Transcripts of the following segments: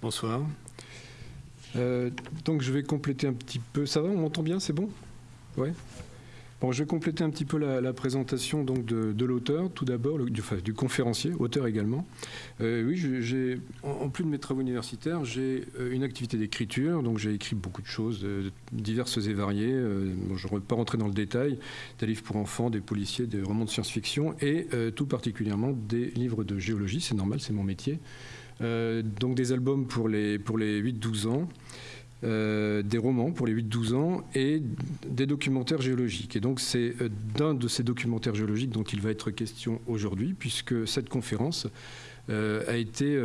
Bonsoir. Euh, donc je vais compléter un petit peu. Ça va, on m'entend bien, c'est bon? Ouais. Je vais compléter un petit peu la, présentation donc de, l'auteur, tout d'abord, du, conférencier, auteur également. Euh, oui, j'ai, en, plus de mes travaux universitaires, j'ai euh, une activité d'écriture, donc j'ai écrit beaucoup de choses diverses et variées. je ne vais pas rentrer dans le détail, des livres pour enfants, des policiers, des romans de science-fiction et tout particulièrement des livres de géologie, c'est normal, c'est mon métier. Euh, donc des albums pour les, pour les 8-12 ans. Euh, des romans pour les 8-12 ans et des documentaires géologiques. Et donc c'est euh, d'un de ces documentaires géologiques dont il va être question aujourd'hui, puisque cette conférence a, été,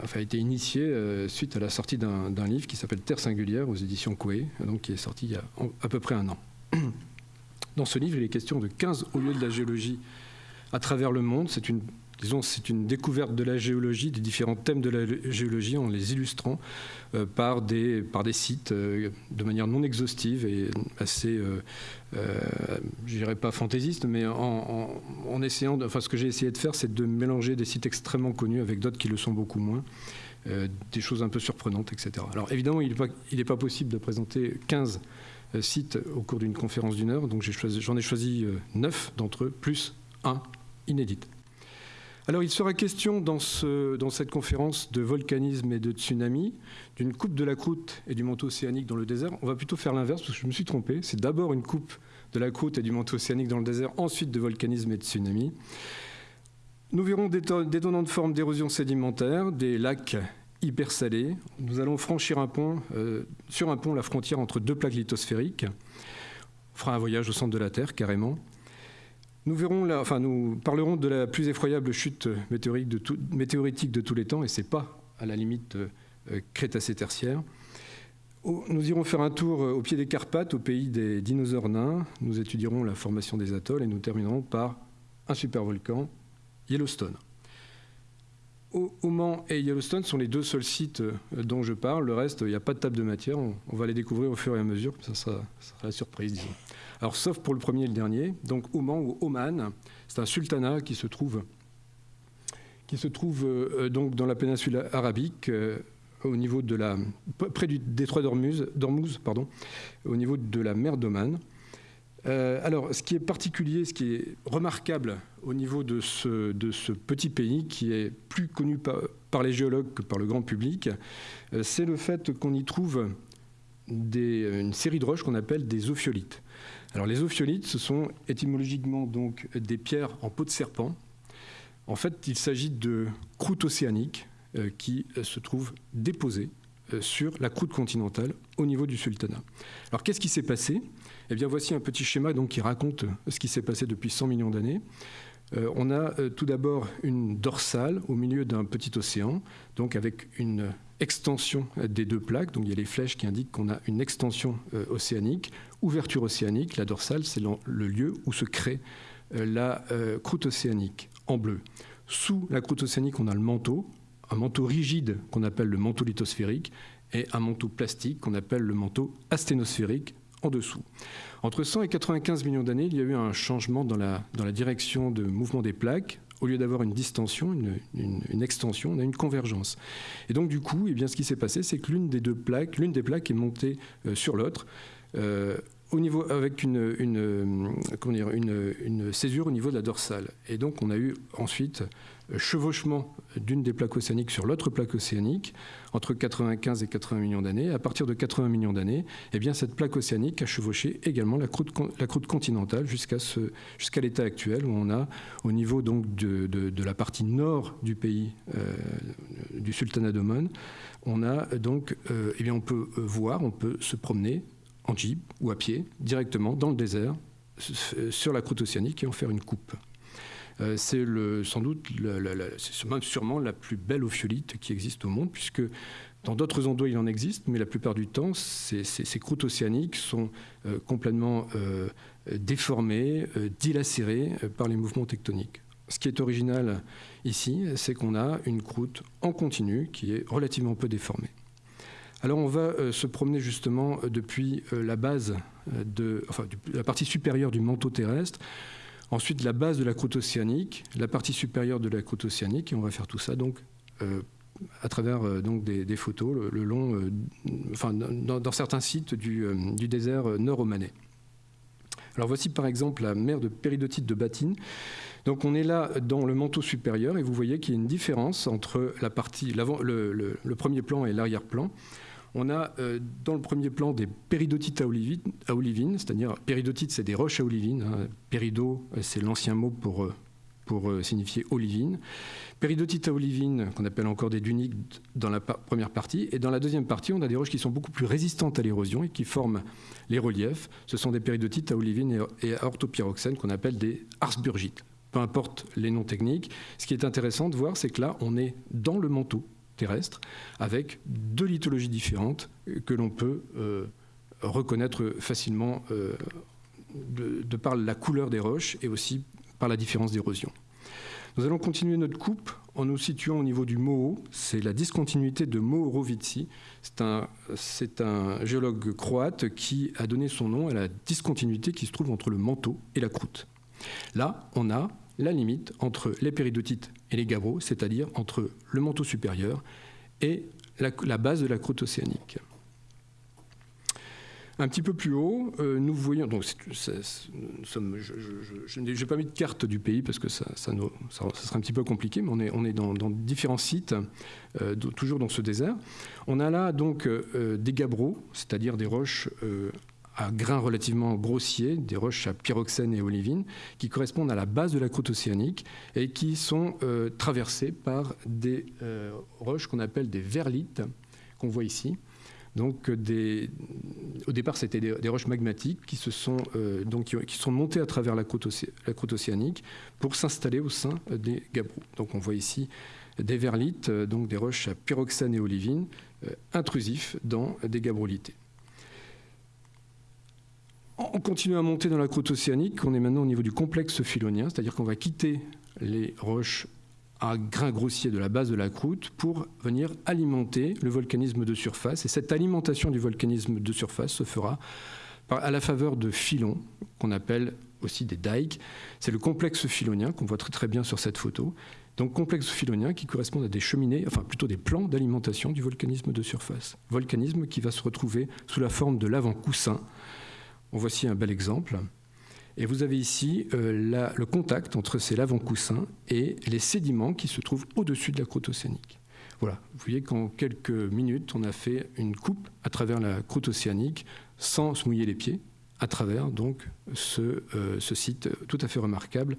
enfin, a été initiée suite à la sortie d'un livre qui s'appelle Terre singulière aux éditions Coué, donc qui est sorti il y a à peu près un an. Dans ce livre, il est question de 15 hauts lieux de la géologie à travers le monde. C'est une disons, c'est une découverte de la géologie, des différents thèmes de la géologie, en les illustrant euh, par, des, sites euh, de manière non exhaustive et assez, euh, je dirais pas fantaisiste, mais en, essayant, de, enfin ce que j'ai essayé de faire, c'est de mélanger des sites extrêmement connus avec d'autres qui le sont beaucoup moins. des choses un peu surprenantes, etc. Alors évidemment, il n'est pas, possible de présenter 15 sites au cours d'une conférence d'une heure, donc j'en ai choisi, ai choisi 9 d'entre eux, plus un inédit. Alors il sera question dans, cette conférence de volcanisme et de tsunami, d'une coupe de la croûte et du manteau océanique dans le désert. On va plutôt faire l'inverse parce que je me suis trompé. C'est d'abord une coupe de la croûte et du manteau océanique dans le désert, ensuite de volcanisme et de tsunami. Nous verrons des détonnantes formes d'érosion sédimentaire, des lacs hypersalés. Nous allons franchir un pont, euh, sur un pont la frontière entre deux plaques lithosphériques. On fera un voyage au centre de la Terre carrément. Nous, parlerons de la plus effroyable chute météoritique de, tous les temps, et ce n'est pas à la limite euh, crétacé-tertiaire. Nous irons faire un tour euh, au pied des Carpates, au pays des dinosaures nains. Nous étudierons la formation des atolls et nous terminerons par un supervolcan, Yellowstone. Oman et Yellowstone sont les deux seuls sites euh, dont je parle. Le reste, il n'y a pas de table de matière. On, va les découvrir au fur et à mesure. Ça ça sera la surprise, disons. Alors, sauf pour le premier et le dernier. Donc, Oman ou Oman, c'est un sultanat qui se trouve, qui se trouve euh, donc dans la péninsule arabique, euh, au niveau de la, près du détroit d'Ormuz, pardon, au niveau de la mer d'Oman. Euh, alors, ce qui est particulier, ce qui est remarquable au niveau de ce, de ce petit pays, qui est plus connu par, par, les géologues que par le grand public, c'est le fait qu'on y trouve des, une série de roches qu'on appelle des ophiolites. Les ophiolites, ce sont étymologiquement donc des pierres en peau de serpent. En fait, il s'agit de croûtes océaniques euh, qui euh, se trouvent déposées euh, sur la croûte continentale au niveau du sultanat. Alors qu'est-ce qui s'est passé? Eh bien voici un petit schéma donc, qui raconte ce qui s'est passé depuis 100 millions d'années. on a tout d'abord une dorsale au milieu d'un petit océan, donc avec une extension des deux plaques. Donc il y a les flèches qui indiquent qu'on a une extension océanique ouverture océanique. La dorsale, c'est le lieu où se crée euh, la euh, croûte océanique en bleu. Sous la croûte océanique, on a le manteau, un manteau rigide qu'on appelle le manteau lithosphérique et un manteau plastique qu'on appelle le manteau asténosphérique en dessous. Entre 100 et 95 millions d'années, il y a eu un changement dans la direction de mouvement des plaques. Au lieu d'avoir une distension, une, extension, on a une convergence. Et donc du coup, eh bien, ce qui s'est passé, c'est que l'une des deux plaques, l'une des plaques est montée euh, sur l'autre. Euh, au niveau, avec une, une, césure au niveau de la dorsale. Et donc on a eu ensuite euh, chevauchement d'une des plaques océaniques sur l'autre plaque océanique entre 95 et 80 millions d'années. À partir de 80 millions d'années, eh bien cette plaque océanique a chevauché également la croûte, continentale jusqu'à l'état actuel où on a au niveau donc de, la partie nord du pays du sultanat d'Oman, on a donc eh bien on peut voir, on peut se promener en jeep ou à pied, directement dans le désert, sur la croûte océanique et en faire une coupe. Euh, c'est sans doute, c'est sûrement la plus belle ophiolite qui existe au monde, puisque dans d'autres endroits il en existe, mais la plupart du temps, ces, croûtes océaniques sont euh, complètement euh, déformées, dilacérées par les mouvements tectoniques. ce qui est original ici, c'est qu'on a une croûte en continu qui est relativement peu déformée. Alors on va se promener justement depuis la base de, enfin, la partie supérieure du manteau terrestre, ensuite la base de la croûte océanique, la partie supérieure de la croûte océanique, et on va faire tout ça donc à travers donc des, photos le, long, enfin dans, certains sites du, du désert nord-omanais. Alors voici par exemple la mer de péridotite de Batine. Donc on est là dans le manteau supérieur et vous voyez qu'il y a une différence entre la partie, le, premier plan et l'arrière-plan. On a euh, dans le premier plan des péridotites à olivine, c'est-à-dire péridotites, c'est des roches à olivine. Hein. Pérido, euh, c'est l'ancien mot pour, euh, pour signifier olivine. Péridotites à olivine, qu'on appelle encore des duniques dans la première partie. Et dans la deuxième partie, on a des roches qui sont beaucoup plus résistantes à l'érosion et qui forment les reliefs. Ce sont des péridotites à olivine et à orthopyroxène qu'on appelle des arsburgites. Peu importe les noms techniques, ce qui est intéressant de voir, c'est que là, on est dans le manteau terrestre, avec deux lithologies différentes que l'on peut euh, reconnaître facilement euh, de, par la couleur des roches et aussi par la différence d'érosion. Nous allons continuer notre coupe en nous situant au niveau du Moho. C'est la discontinuité de Mohorovici. C'est un, un géologue croate qui a donné son nom à la discontinuité qui se trouve entre le manteau et la croûte. Là, on a la limite entre les péridotites et les gabbros, c'est-à-dire entre le manteau supérieur et la, base de la croûte océanique. Un petit peu plus haut, euh, nous voyons. Donc, je n'ai pas mis de carte du pays parce que ça, ça, serait un petit peu compliqué, mais on est, on est dans, différents sites, euh, toujours dans ce désert. On a là donc euh, des gabbros, c'est-à-dire des roches à grains relativement grossiers, des roches à pyroxène et olivine, qui correspondent à la base de la croûte océanique et qui sont euh, traversées par des euh, roches qu'on appelle des verlites, qu'on voit ici. Donc, des, au départ, c'était des, roches magmatiques qui, se sont, euh, montées à travers la croûte, océanique pour s'installer au sein des gabbros. Donc, on voit ici des verlites, donc des roches à pyroxène et olivine, intrusifs dans des gabrolités. On continue à monter dans la croûte océanique. On est maintenant au niveau du complexe philonien, c'est-à-dire qu'on va quitter les roches à grains grossiers de la base de la croûte pour venir alimenter le volcanisme de surface. Et cette alimentation du volcanisme de surface se fera à la faveur de filons, qu'on appelle aussi des dikes. C'est le complexe philonien qu'on voit très très bien sur cette photo. Donc complexe philonien qui correspond à des cheminées, enfin plutôt des plans d'alimentation du volcanisme de surface. Volcanisme qui va se retrouver sous la forme de l'avant-coussin en voici un bel exemple. Et vous avez ici euh, le contact entre ces lavants-coussins et les sédiments qui se trouvent au-dessus de la croûte océanique. Voilà, vous voyez qu'en quelques minutes, on a fait une coupe à travers la croûte océanique sans se mouiller les pieds, à travers donc ce, euh, site tout à fait remarquable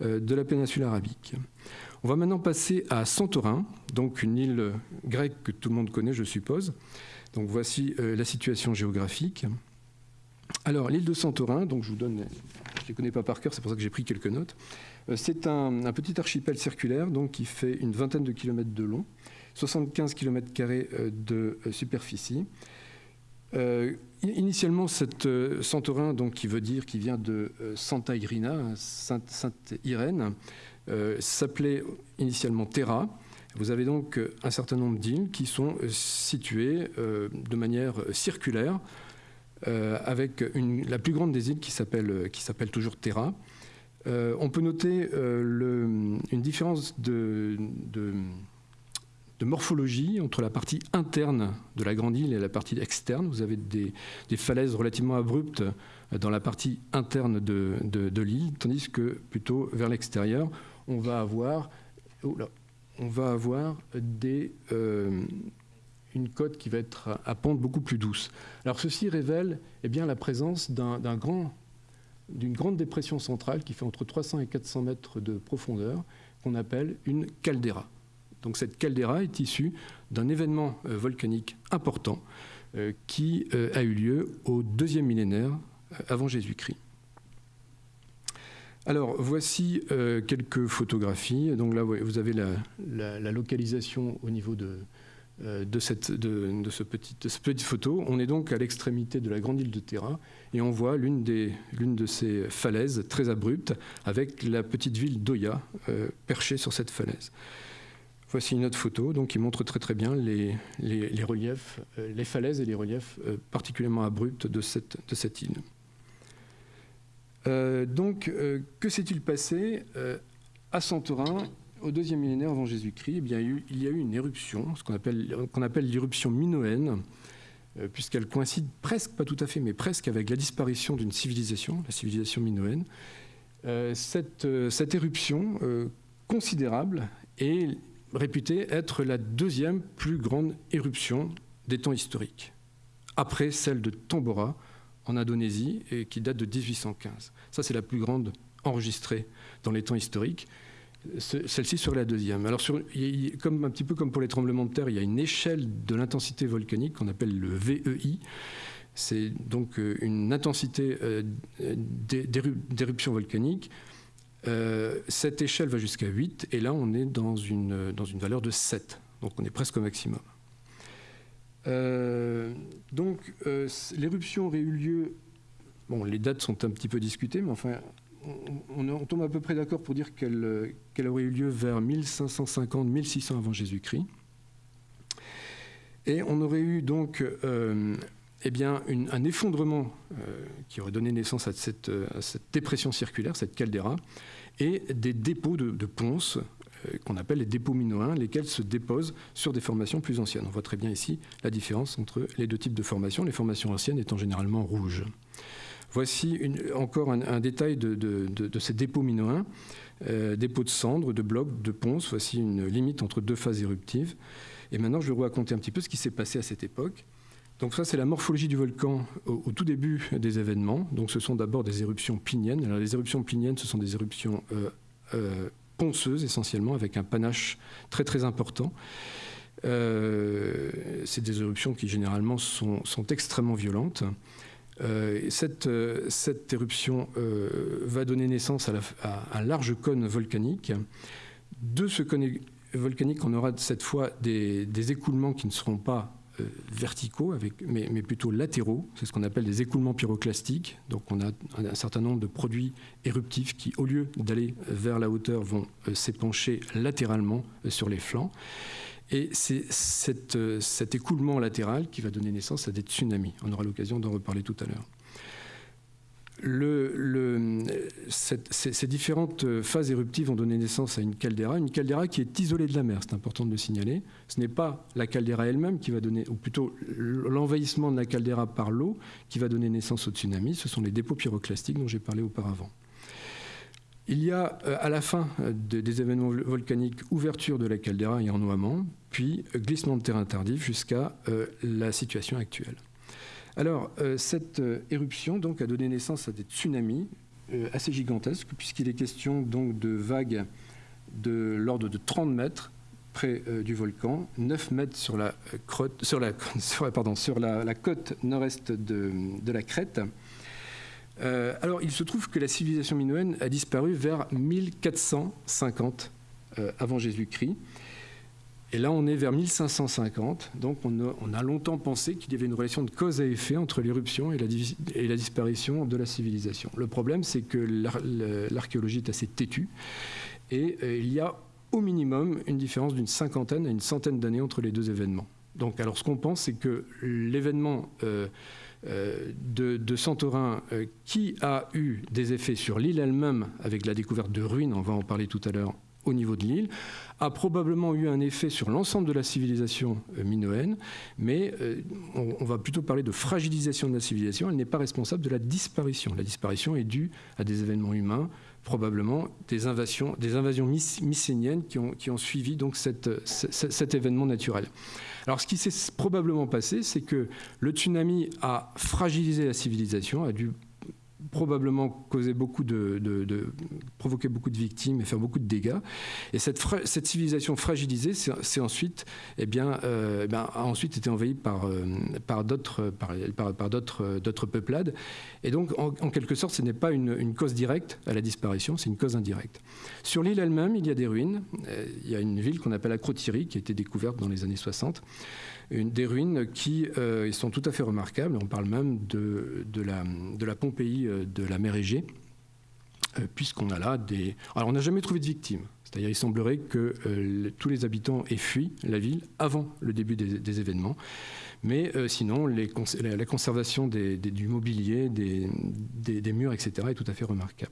euh, de la péninsule arabique. On va maintenant passer à Santorin, donc une île grecque que tout le monde connaît, je suppose. Donc voici la situation géographique. Alors, l'île de Santorin, donc je vous donne, je ne les connais pas par cœur, c'est pour ça que j'ai pris quelques notes. Euh, c'est un, petit archipel circulaire donc, qui fait une vingtaine de kilomètres de long, 75 km euh, de euh, superficie. initialement, cette Santorin, donc, qui veut dire, qui vient de Santa Irina, Sainte, Irène, s'appelait initialement Terra. Vous avez donc un certain nombre d'îles qui sont situées de manière circulaire euh, avec la plus grande des îles qui s'appelle, toujours Terra. Euh, on peut noter euh, une différence de, morphologie entre la partie interne de la grande île et la partie externe. Vous avez des, falaises relativement abruptes dans la partie interne de, l'île, tandis que plutôt vers l'extérieur, on va avoir, on va avoir des, une côte qui va être à pente beaucoup plus douce. Alors ceci révèle eh bien, la présence d'une grande dépression centrale qui fait entre 300 et 400 mètres de profondeur, qu'on appelle une caldeira. Donc cette caldeira est issue d'un événement euh, volcanique important euh, qui euh, a eu lieu au deuxième millénaire avant Jésus-Christ. Alors voici quelques photographies. Donc là vous avez la localisation au niveau de, de, cette, ce petit, de petite photo. On est donc à l'extrémité de la grande île de Terra et on voit l'une de ces falaises très abruptes avec la petite ville d'Oya perchée sur cette falaise. Voici une autre photo donc, qui montre très très bien les, reliefs, euh, les falaises et les reliefs euh, particulièrement abrupts de cette, de cette île. Euh, donc, que s'est-il passé à Santorin au deuxième millénaire avant Jésus-Christ eh il y a eu une éruption, ce qu'on appelle, l'éruption minoenne, puisqu'elle coïncide presque, pas tout à fait, mais presque avec la disparition d'une civilisation, la civilisation minoenne. cette, cette éruption considérable est réputée être la deuxième plus grande éruption des temps historiques, après celle de Tambora en Indonésie, qui date de 1815. Ça, c'est la plus grande enregistrée dans les temps historiques. Celle-ci serait la deuxième. Alors, comme, un petit peu comme pour les tremblements de terre, il y a une échelle de l'intensité volcanique qu'on appelle le VEI. C'est donc euh, une intensité euh, d'éruption volcanique euh, cette échelle va jusqu'à 8, et là, on est dans une, valeur de 7. Donc, on est presque au maximum. Donc, l'éruption aurait eu lieu. Bon, les dates sont un petit peu discutées, mais enfin, on, tombe à peu près d'accord pour dire qu'elle aurait eu lieu vers 1550-1600 avant Jésus-Christ. Et on aurait eu donc eh bien, un effondrement qui aurait donné naissance à cette, dépression circulaire, cette caldeira, et des dépôts de, ponces euh, qu'on appelle les dépôts minoens, lesquels se déposent sur des formations plus anciennes. On voit très bien ici la différence entre les deux types de formations, les formations anciennes étant généralement rouges. Voici encore un, détail de, ces dépôts minoens, euh, dépôts de cendres, de blocs, de ponces. Voici une limite entre deux phases éruptives. Et maintenant, je vais vous raconter un petit peu ce qui s'est passé à cette époque. Donc ça, c'est la morphologie du volcan au, tout début des événements. Donc ce sont d'abord des éruptions pliniennes. Alors les éruptions pliniennes, ce sont des éruptions euh, euh, ponceuses essentiellement, avec un panache très très important. Euh, c'est des éruptions qui généralement sont, extrêmement violentes. Cette, cette, éruption va donner naissance à, un large cône volcanique. De ce cône volcanique, on aura cette fois des, écoulements qui ne seront pas euh, verticaux, mais, plutôt latéraux. C'est ce qu'on appelle des écoulements pyroclastiques. Donc on a un certain nombre de produits éruptifs qui, au lieu d'aller vers la hauteur, vont euh, s'épancher latéralement euh, sur les flancs. Et c'est cet écoulement latéral qui va donner naissance à des tsunamis. On aura l'occasion d'en reparler tout à l'heure ces, différentes phases éruptives ont donné naissance à une caldeira, une caldeira qui est isolée de la mer, c'est important de le signaler. Ce n'est pas la caldeira elle-même qui va donner, ou plutôt l'envahissement de la caldeira par l'eau qui va donner naissance au tsunami, ce sont les dépôts pyroclastiques dont j'ai parlé auparavant. Il y a euh, à la fin euh, des événements volcaniques ouverture de la caldeira et ennoiement, puis glissement de terrain tardif jusqu'à euh, la situation actuelle. Alors, euh, cette euh, éruption donc, a donné naissance à des tsunamis euh, assez gigantesques, puisqu'il est question donc, de vagues de l'ordre de 30 mètres près du volcan, 9 mètres sur la, côte nord-est de, de, la crête. Alors, il se trouve que la civilisation minoenne a disparu vers 1450 avant Jésus-Christ. Et là, on est vers 1550, donc on a, longtemps pensé qu'il y avait une relation de cause à effet entre l'éruption et, la, disparition de la civilisation. Le problème, c'est que l'archéologie est assez têtue, et euh, il y a au minimum une différence d'une cinquantaine à une centaine d'années entre les deux événements. Donc, alors ce qu'on pense, c'est que l'événement euh, euh, de, Santorin, qui a eu des effets sur l'île elle-même, avec la découverte de ruines, on va en parler tout à l'heure, au niveau de l'île, a probablement eu un effet sur l'ensemble de la civilisation euh, minoenne, mais euh, on, va plutôt parler de fragilisation de la civilisation. Elle n'est pas responsable de la disparition. La disparition est due à des événements humains, probablement des invasions, des invasions mycéniennes qui ont, suivi donc cet événement naturel. Alors ce qui s'est probablement passé, c'est que le tsunami a fragilisé la civilisation, a dû probablement causer beaucoup de, provoquer beaucoup de victimes et faire beaucoup de dégâts. Et cette, cette civilisation fragilisée, c'est ensuite, eh bien, eh bien, a ensuite été envahie par, par d'autres par, par, d'autres peuplades. Et donc, en, quelque sorte, ce n'est pas une, cause directe à la disparition, c'est une cause indirecte. Sur l'île elle-même, il y a des ruines. Il y a une ville qu'on appelle Acrotiri, qui a été découverte dans les années 60 une, des ruines qui euh, sont tout à fait remarquables. On parle même de, de, la, de la, Pompéi euh, de la mer Égée, euh, puisqu'on a là des... Alors on n'a jamais trouvé de victimes. C'est-à-dire il semblerait que tous les habitants aient fui la ville avant le début des, événements. Mais sinon, les la, conservation du mobilier, des, murs, etc., est tout à fait remarquable.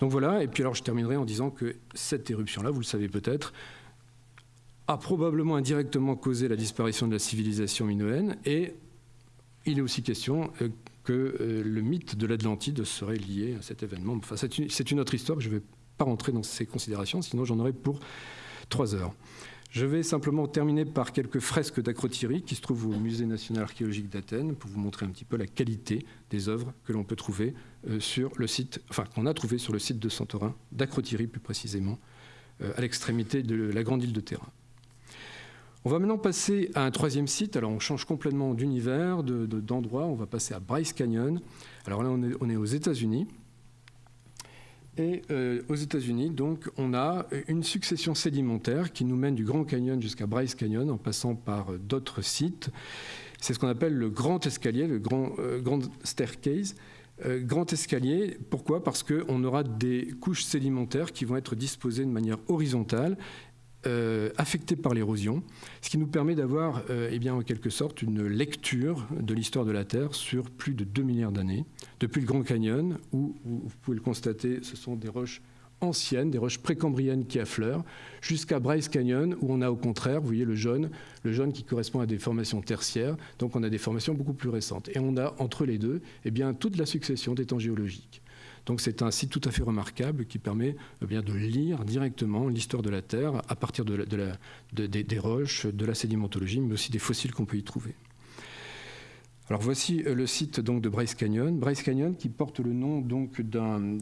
Donc voilà, et puis alors je terminerai en disant que cette éruption-là, vous le savez peut-être, a probablement indirectement causé la disparition de la civilisation minoenne et il est aussi question euh, que euh, le mythe de l'Atlantide serait lié à cet événement. C'est une, autre histoire, je ne vais pas rentrer dans ces considérations, sinon j'en aurai pour trois heures. Je vais simplement terminer par quelques fresques d'Acrotiri qui se trouvent au Musée national archéologique d'Athènes pour vous montrer un petit peu la qualité des œuvres que l'on peut trouver euh, sur le site, enfin qu'on a trouvé sur le site de Santorin, d'Acrotiri plus précisément, à l'extrémité de la grande île de Terra. On va maintenant passer à un troisième site. Alors on change complètement d'univers, d'endroit. on va passer à Bryce Canyon. Alors là, on est, aux États-Unis. Et euh, aux États-Unis, donc, on a une succession sédimentaire qui nous mène du Grand Canyon jusqu'à Bryce Canyon en passant par d'autres sites. C'est ce qu'on appelle le grand escalier, le grand, euh, grand staircase. Euh, grand escalier, pourquoi? Parce qu'on aura des couches sédimentaires qui vont être disposées de manière horizontale euh, affectés par l'érosion, ce qui nous permet d'avoir euh, eh bien, en quelque sorte une lecture de l'histoire de la Terre sur plus de 2 milliards d'années, depuis le Grand Canyon, où, vous pouvez le constater, ce sont des roches anciennes, des roches précambriennes qui affleurent, jusqu'à Bryce Canyon, où on a au contraire, vous voyez le jaune, le jaune qui correspond à des formations tertiaires, donc on a des formations beaucoup plus récentes. Et on a entre les deux eh bien, toute la succession des temps géologiques. Donc c'est un site tout à fait remarquable qui permet eh de lire directement l'histoire de la Terre à partir de, des roches, de la sédimentologie, mais aussi des fossiles qu'on peut y trouver. Alors voici euh, le site donc de Bryce Canyon. Bryce Canyon qui porte le nom donc d'un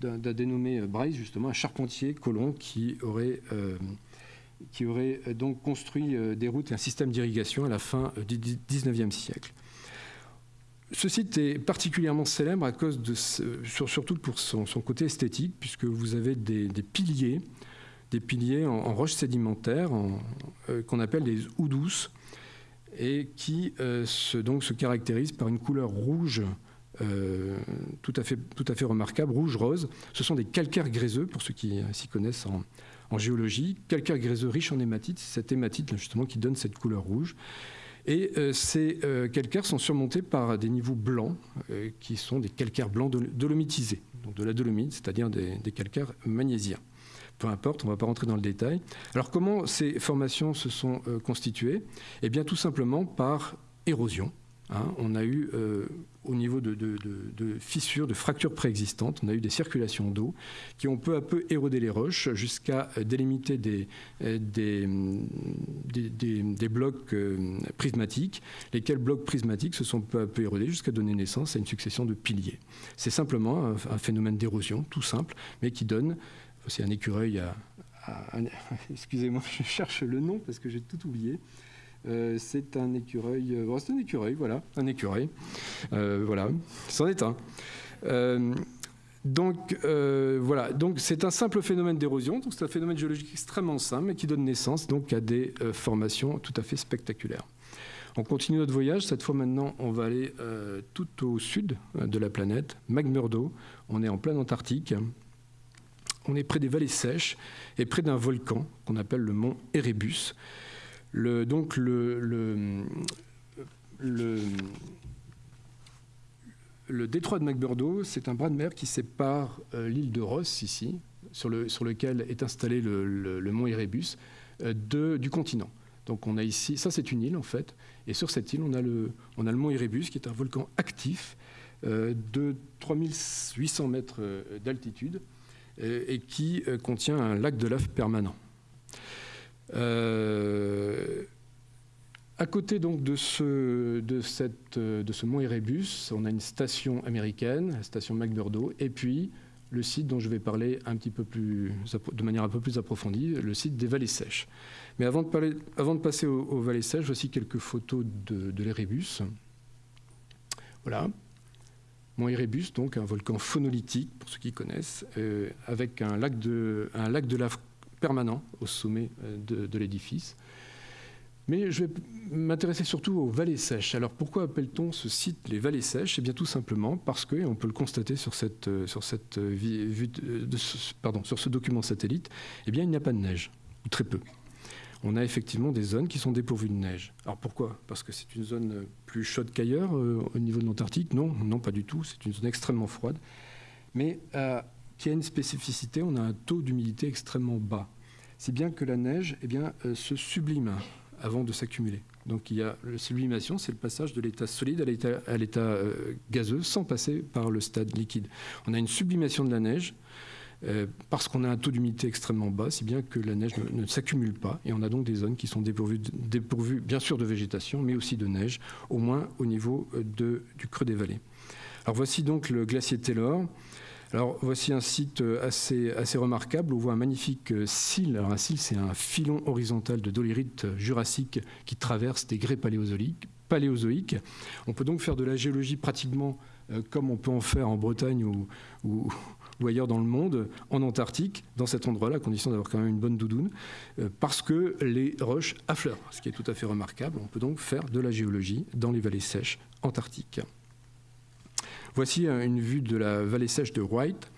dénommé Bryce justement, un charpentier colon qui aurait euh, qui aurait euh, donc construit des routes et un système d'irrigation à la fin du 19e siècle. Ce site est particulièrement célèbre à cause surtout pour son, côté esthétique, puisque vous avez des, piliers, des piliers en, roches sédimentaires euh, qu'on appelle des houdous, et qui euh, se, donc, se caractérisent par une couleur rouge euh, tout, à fait, tout à fait remarquable, rouge-rose. Ce sont des calcaires gréseux, pour ceux qui s'y connaissent en, en géologie, calcaires gréseux riches en hématite, c'est cette hématite justement qui donne cette couleur rouge. Et euh, ces euh, calcaires sont surmontés par des niveaux blancs, euh, qui sont des calcaires blancs dolomitisés, donc de la dolomite, c'est-à-dire des, calcaires magnésiens. Peu importe, on ne va pas rentrer dans le détail. Alors comment ces formations se sont constituées? Eh bien tout simplement par érosion. Hein. on a eu au niveau de, fissures, de fractures préexistantes. On a eu des circulations d'eau qui ont peu à peu érodé les roches jusqu'à euh, délimiter des, euh, des, blocs euh, prismatiques, lesquels blocs prismatiques se sont peu à peu érodés jusqu'à donner naissance à une succession de piliers. C'est simplement un, phénomène d'érosion, tout simple, mais qui donne, c'est un écureuil à excusez-moi, je cherche le nom parce que j'ai tout oublié. Euh, c'est un écureuil. Euh, c'est un écureuil, voilà, un écureuil. Euh, voilà, c'en est un. donc voilà, donc c'est un simple phénomène d'érosion. C'est un phénomène géologique extrêmement simple, mais qui donne naissance donc à des formations tout à fait spectaculaires. On continue notre voyage. Cette fois maintenant, on va aller tout au sud de la planète, McMurdo. On est en plein Antarctique. On est près des vallées sèches et près d'un volcan qu'on appelle le mont Erebus. Le, donc le, détroit de McMurdo, c'est un bras de mer qui sépare euh, l'île de Ross, ici, sur, le, sur lequel est installé le, mont Erebus, euh, du continent. Donc on a ici, ça c'est une île en fait, et sur cette île on a le, on a le mont Erebus qui est un volcan actif euh, de 3800 mètres d'altitude et qui contient un lac de lave permanent. Euh, à, côté donc de ce, de, cette, de ce mont Erebus, on a une station américaine, la station McMurdo, et puis le site dont je vais parler un petit peu plus, de manière un peu plus approfondie, le site des vallées sèches. Mais avant de, parler, avant de passer aux, vallées sèches, voici quelques photos de, l'Erebus. Voilà. Mont Erebus, donc un volcan phonolithique, pour ceux qui connaissent, euh, avec un lac, de, un lac de lave permanent au sommet euh, de, l'édifice. Mais je vais m'intéresser surtout aux vallées sèches. Alors pourquoi appelle-t-on ce site les vallées sèches? Eh bien tout simplement parce que, et on peut le constater sur, cette, euh, sur, cette ce, pardon, sur ce document satellite, eh bien il n'y a pas de neige, ou très peu on a effectivement des zones qui sont dépourvues de neige. Alors pourquoi? Parce que c'est une zone plus chaude qu'ailleurs euh, au niveau de l'Antarctique? Non, non, pas du tout. C'est une zone extrêmement froide, mais euh, qui a une spécificité. On a un taux d'humidité extrêmement bas, si bien que la neige, eh bien, euh, se sublime avant de s'accumuler. Donc il y a la sublimation, c'est le passage de l'état solide à l'état gazeux sans passer par le stade liquide. On a une sublimation de la neige euh, parce qu'on a un taux d'humidité extrêmement bas, si bien que la neige ne, s'accumule pas. Et on a donc des zones qui sont dépourvues, bien sûr, de végétation, mais aussi de neige, au moins au niveau euh, du creux des vallées. Alors voici donc le glacier Taylor. Alors voici un site euh, assez, remarquable. On voit un magnifique cil. Alors un cil, c'est un filon horizontal de dolérite jurassique qui traverse des grès paléozoïques. On peut donc faire de la géologie pratiquement comme on peut en faire en Bretagne ou, ou, ailleurs dans le monde, en Antarctique, dans cet endroit-là, à condition d'avoir quand même une bonne doudoune, euh, parce que les roches affleurent, ce qui est tout à fait remarquable. On peut donc faire de la géologie dans les vallées sèches antarctiques. Voici une vue de la vallée sèche de White.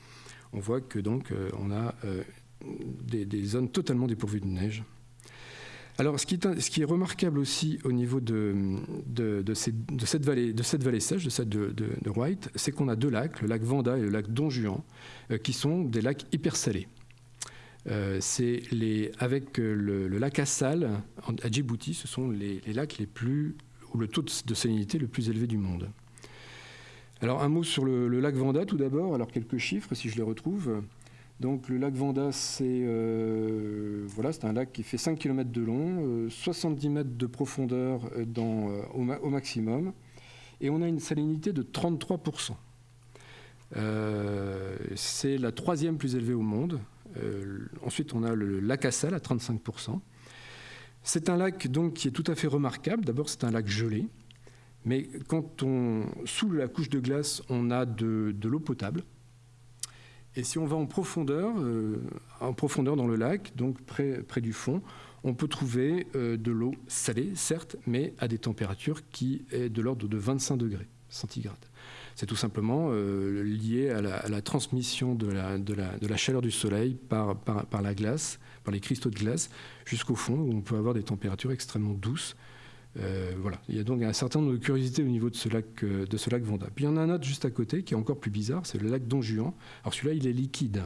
On voit que donc euh, on a euh, des zones totalement dépourvues de neige. Alors, ce qui, est, remarquable aussi au niveau de, cette, vallée, sèche, de cette de, White, c'est qu'on a deux lacs, le lac Vanda et le lac Don Juan, euh, qui sont des lacs hyper salés. Euh, avec euh, le, lac Assal à Djibouti, ce sont les, lacs les plus où le taux de salinité le plus élevé du monde. Alors un mot sur le, lac Vanda tout d'abord. Alors quelques chiffres si je les retrouve. Donc le lac Vanda, c'est euh, un lac qui fait 5 km de long, 70 euh, mètres de profondeur euh, au, maximum, et on a une salinité de 33%. c'est la troisième plus élevée au monde. ensuite, on a le lac Assal à 35%. C'est un lac donc qui est tout à fait remarquable. D'abord, c'est un lac gelé, mais quand on sous la couche de glace, on a de l'eau potable. Et si on va en profondeur, euh, en profondeur dans le lac, donc près, du fond, on peut trouver euh, de l'eau salée, certes, mais à des températures qui est de l'ordre de 25 degrés centigrades. C'est tout simplement euh, lié à la, transmission de la, chaleur du soleil par, la glace, par les cristaux de glace, jusqu'au fond, où on peut avoir des températures extrêmement douces euh. Il y a donc un certain nombre de curiosités au niveau de ce lac, euh, de ce lac Vanda. Puis il y en a un autre juste à côté qui est encore plus bizarre, c'est le lac Don Juan. Alors celui-là, il est liquide.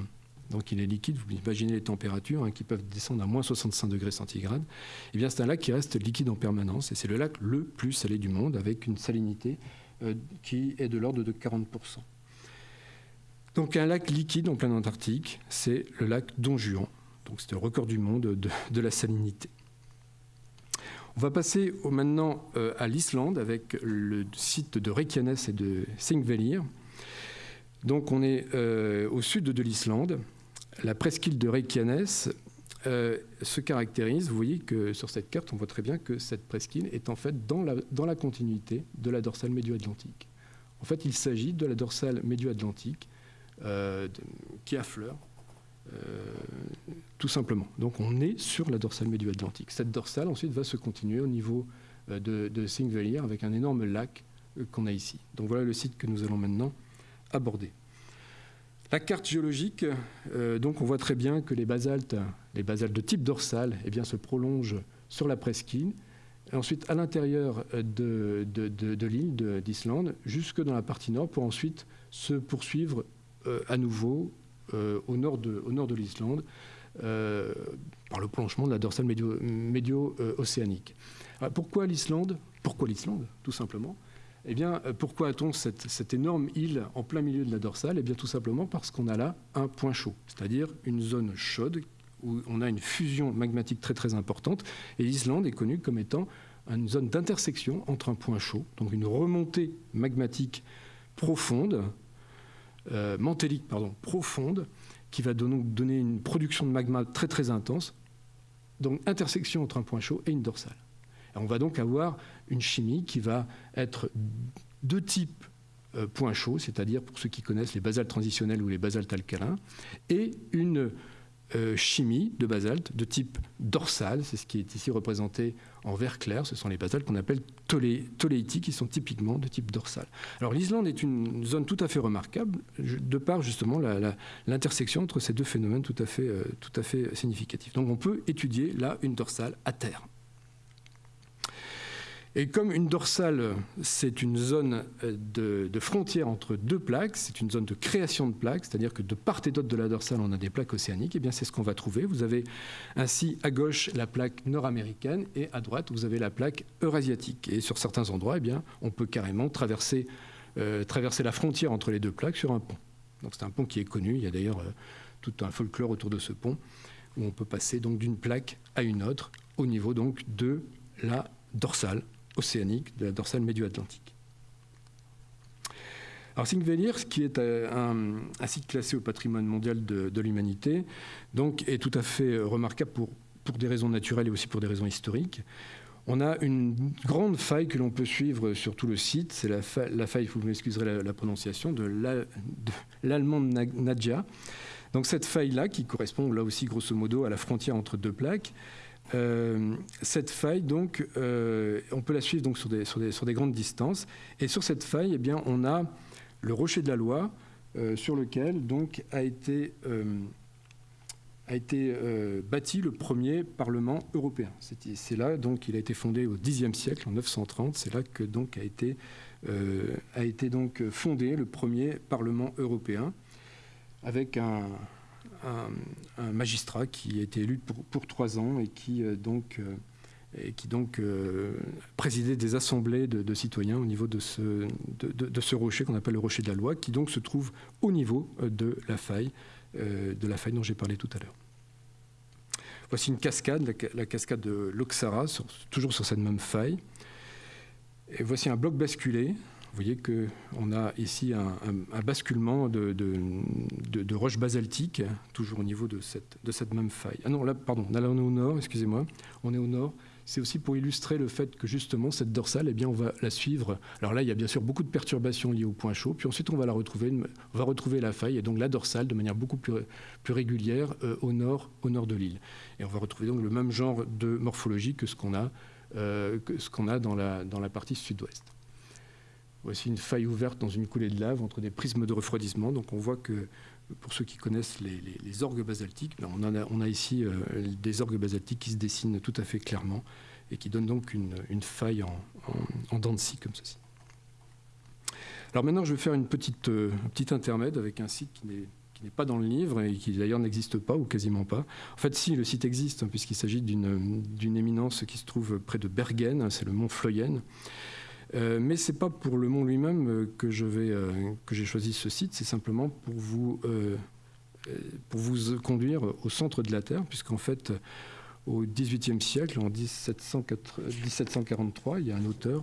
Donc il est liquide, vous imaginez les températures hein, qui peuvent descendre à moins 65 degrés centigrades. Eh bien c'est un lac qui reste liquide en permanence et c'est le lac le plus salé du monde avec une salinité euh, qui est de l'ordre de 40%. Donc un lac liquide en plein Antarctique, c'est le lac Don Juan. Donc c'est le record du monde de la salinité. On va passer maintenant euh, à l'Islande avec le site de Reykjanes et de Thingvellir. Donc on est euh, au sud de l'Islande. La presqu'île de Reykjanes euh, se caractérise, vous voyez que sur cette carte, on voit très bien que cette presqu'île est en fait dans la, dans la continuité de la dorsale médio-atlantique. En fait, il s'agit de la dorsale médio-atlantique qui affleure tout simplement. Donc on est sur la dorsale médio-atlantique. Cette dorsale ensuite va se continuer au niveau euh, de, de avec un énorme lac euh, qu'on a ici. Donc voilà le site que nous allons maintenant aborder. La carte géologique, euh, donc on voit très bien que les basaltes, les basaltes de type dorsal, eh bien, se prolongent sur la presqu'île, ensuite à l'intérieur de, de l'île d'Islande, jusque dans la partie nord, pour ensuite se poursuivre à nouveau au nord de l'Islande, euh, par le prolongement de la dorsale médio-océanique. pourquoi l'Islande? Pourquoi l'Islande, tout simplement? Eh bien, euh, pourquoi a-t-on cette, énorme île en plein milieu de la dorsale? Eh bien, tout simplement parce qu'on a là un point chaud, c'est-à-dire une zone chaude où on a une fusion magmatique très très importante. Et l'Islande est connue comme étant une zone d'intersection entre un point chaud, donc une remontée magmatique profonde, euh, mantélique pardon, profonde, qui va donner une production de magma très très intense, donc intersection entre un point chaud et une dorsale. on va donc avoir une chimie qui va être de type euh, point chaud, c'est-à-dire pour ceux qui connaissent les basaltes transitionnels ou les basaltes alcalins, et une euh, chimie de basalte de type dorsal, c'est ce qui est ici représenté en vert clair, ce sont les basaltes qu'on appelle toléitiques, qui sont typiquement de type dorsal. Alors l'Islande est une zone tout à fait remarquable, de par justement l'intersection entre ces deux phénomènes tout à, fait, euh, tout à fait significatifs. Donc on peut étudier là une dorsale à terre. Et comme une dorsale, c'est une zone euh, de, frontière entre deux plaques, c'est une zone de création de plaques, c'est-à-dire que de part et d'autre de la dorsale, on a des plaques océaniques, et eh bien c'est ce qu'on va trouver. Vous avez ainsi à gauche la plaque nord-américaine et à droite, vous avez la plaque eurasiatique. Et sur certains endroits, eh bien, on peut carrément traverser, euh, traverser la frontière entre les deux plaques sur un pont. Donc c'est un pont qui est connu, il y a d'ailleurs euh, tout un folklore autour de ce pont, où on peut passer donc d'une plaque à une autre au niveau donc de la dorsale océanique de la dorsale médio-atlantique. Alors Singvellir, qui est euh, un, site classé au patrimoine mondial de, l'humanité, donc est tout à fait remarquable pour, pour des raisons naturelles et aussi pour des raisons historiques. On a une grande faille que l'on peut suivre sur tout le site, c'est la, la, faille, vous m'excuserez la, prononciation, de l'allemand Nadja. Donc cette faille-là, qui correspond là aussi grosso modo à la frontière entre deux plaques, euh, cette faille, donc, euh, on peut la suivre donc, sur, des, sur, des, sur, des, grandes distances. Et sur cette faille, eh bien, on a le rocher de la loi, euh, sur lequel donc, a été, a été bâti le premier Parlement européen. C'est là donc il a été fondé au Xe siècle, en 930. C'est là que donc a été, a été donc fondé le premier Parlement européen, avec un, un, magistrat qui a été élu pour, trois ans et qui euh, donc, euh, euh, présidait des assemblées de, citoyens au niveau de ce, rocher qu'on appelle le rocher de la loi, qui donc se trouve au niveau de la faille, de la faille dont j'ai parlé tout à l'heure. Voici une cascade, la, cascade de l'Oxara, toujours sur cette même faille. Voici un bloc basculé vous voyez qu'on a ici un, basculement de, roches basaltiques, toujours au niveau de cette, même faille. Ah non, là, pardon, là, on est au nord, excusez-moi, on est au nord. C'est aussi pour illustrer le fait que justement cette dorsale, eh bien, on va la suivre. Alors là, il y a bien sûr beaucoup de perturbations liées au point chaud, puis ensuite on va retrouver, la faille et donc la dorsale de manière beaucoup plus, régulière euh, au nord, de l'île. Et on va retrouver donc le même genre de morphologie que ce qu'on a, euh, dans la partie sud-ouest. Voici une faille ouverte dans une coulée de lave entre des prismes de refroidissement. Donc on voit que, pour ceux qui connaissent les, orgues basaltiques, ben, on, a, ici euh, des orgues basaltiques qui se dessinent tout à fait clairement et qui donnent donc une, faille en, en, dents de scie comme ceci. Alors maintenant, je vais faire une petite, euh, intermède avec un site qui n'est pas dans le livre et qui d'ailleurs n'existe pas ou quasiment pas. En fait, si, le site existe, hein, puisqu'il s'agit d'une éminence qui se trouve près de Bergen, c'est le mont Floyen. Euh, mais ce n'est pas pour le mont lui-même euh, que euh, que j'ai choisi ce site, c'est simplement pour vous, pour vous conduire au centre de la Terre, puisqu'en fait, au XVIIIe siècle, en 1743, il y a un auteur,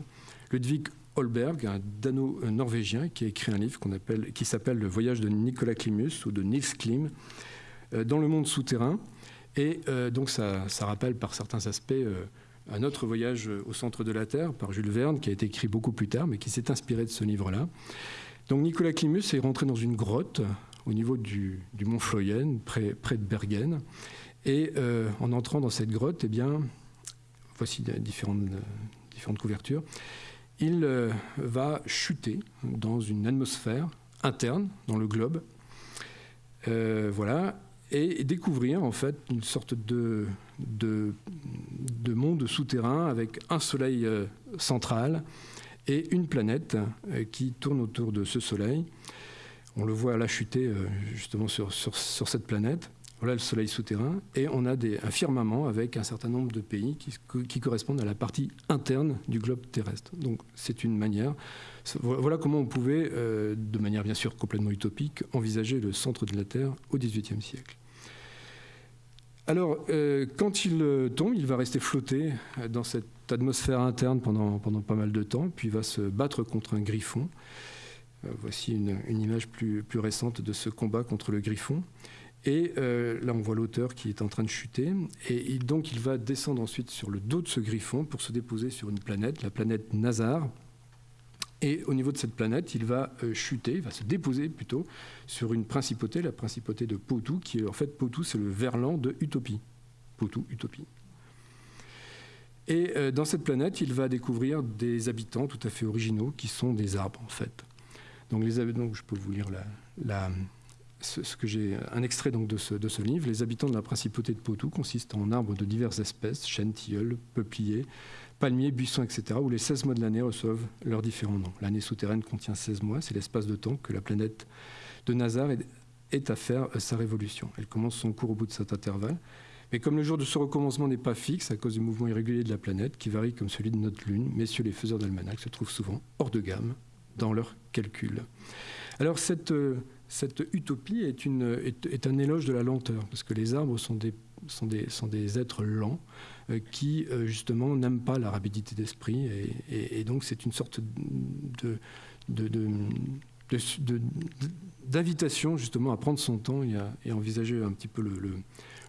Ludwig Holberg, un dano-norvégien, qui a écrit un livre qui s'appelle Le voyage de Nicolas Klimus ou de Niels Klim dans le monde souterrain. Et donc ça, rappelle par certains aspects un autre voyage au centre de la Terre par Jules Verne, qui a été écrit beaucoup plus tard, mais qui s'est inspiré de ce livre-là. Donc Nicolas Climus est rentré dans une grotte au niveau du, mont Floyen, près, de Bergen. Et euh, en entrant dans cette grotte, eh bien, voici différentes, différentes couvertures, il euh, va chuter dans une atmosphère interne, dans le globe. Euh, voilà, et découvrir en fait une sorte de, de, monde souterrain avec un soleil euh, central et une planète euh, qui tourne autour de ce soleil. On le voit là chuter euh, justement sur, cette planète. Voilà le soleil souterrain. Et on a un firmament avec un certain nombre de pays qui, correspondent à la partie interne du globe terrestre. Donc c'est une manière. Voilà comment on pouvait, de manière bien sûr complètement utopique, envisager le centre de la Terre au XVIIIe siècle. Alors, quand il tombe, il va rester flotter dans cette atmosphère interne pendant, pendant pas mal de temps, puis il va se battre contre un griffon. voici une, une, image plus, plus récente de ce combat contre le griffon. Et euh, là, on voit l'auteur qui est en train de chuter. Et, donc, il va descendre ensuite sur le dos de ce griffon pour se déposer sur une planète, la planète Nazar. Et au niveau de cette planète, il va euh, chuter, il va se déposer plutôt sur une principauté, la principauté de Potou, qui est en fait Potou, c'est le verlan de Utopie. Potou, Utopie. Et euh, dans cette planète, il va découvrir des habitants tout à fait originaux qui sont des arbres en fait. Donc, les, donc je peux vous lire la, la ce, que j'ai un extrait donc de ce, de ce, livre. Les habitants de la principauté de Potou consistent en arbres de diverses espèces, chênes, tilleuls, peupliers, palmiers, buissons, etc., où les 16 mois de l'année reçoivent leurs différents noms. L'année souterraine contient 16 mois, c'est l'espace de temps que la planète de Nazar est, à faire sa révolution. Elle commence son cours au bout de cet intervalle. Mais comme le jour de ce recommencement n'est pas fixe à cause du mouvement irrégulier de la planète, qui varie comme celui de notre Lune, messieurs les faiseurs d'almanach se trouvent souvent hors de gamme dans leurs calculs. Alors cette, euh, cette utopie est, un éloge de la lenteur, parce que les arbres sont des, êtres lents euh, qui, euh, justement, n'aiment pas la rapidité d'esprit, et, donc c'est une sorte d'invitation justement à prendre son temps et à, envisager un petit peu le,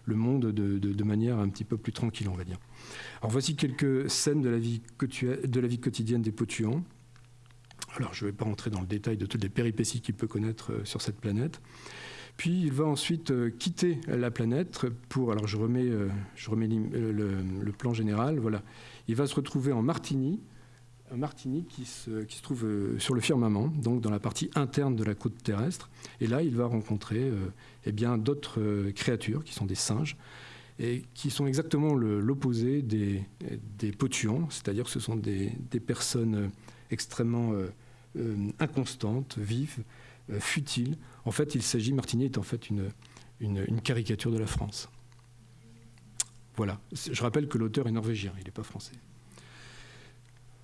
le, monde de, manière un petit peu plus tranquille, on va dire. Alors voici quelques scènes de la vie, de la vie quotidienne des Potuans. Alors je ne vais pas rentrer dans le détail de toutes les péripéties qu'il peut connaître euh, sur cette planète. Puis il va ensuite euh, quitter la planète pour, alors je remets, euh, le, plan général, voilà. Il va se retrouver en Martini, qui se, trouve sur le firmament, donc dans la partie interne de la côte terrestre. Et là, il va rencontrer eh bien d'autres créatures qui sont des singes et qui sont exactement l'opposé des, des potuans, c'est-à-dire que ce sont des personnes extrêmement euh, euh, inconstante, vive, euh, futile. En fait, il s'agit, Martini est en fait une, une, caricature de la France. Voilà. Je rappelle que l'auteur est norvégien, il n'est pas français.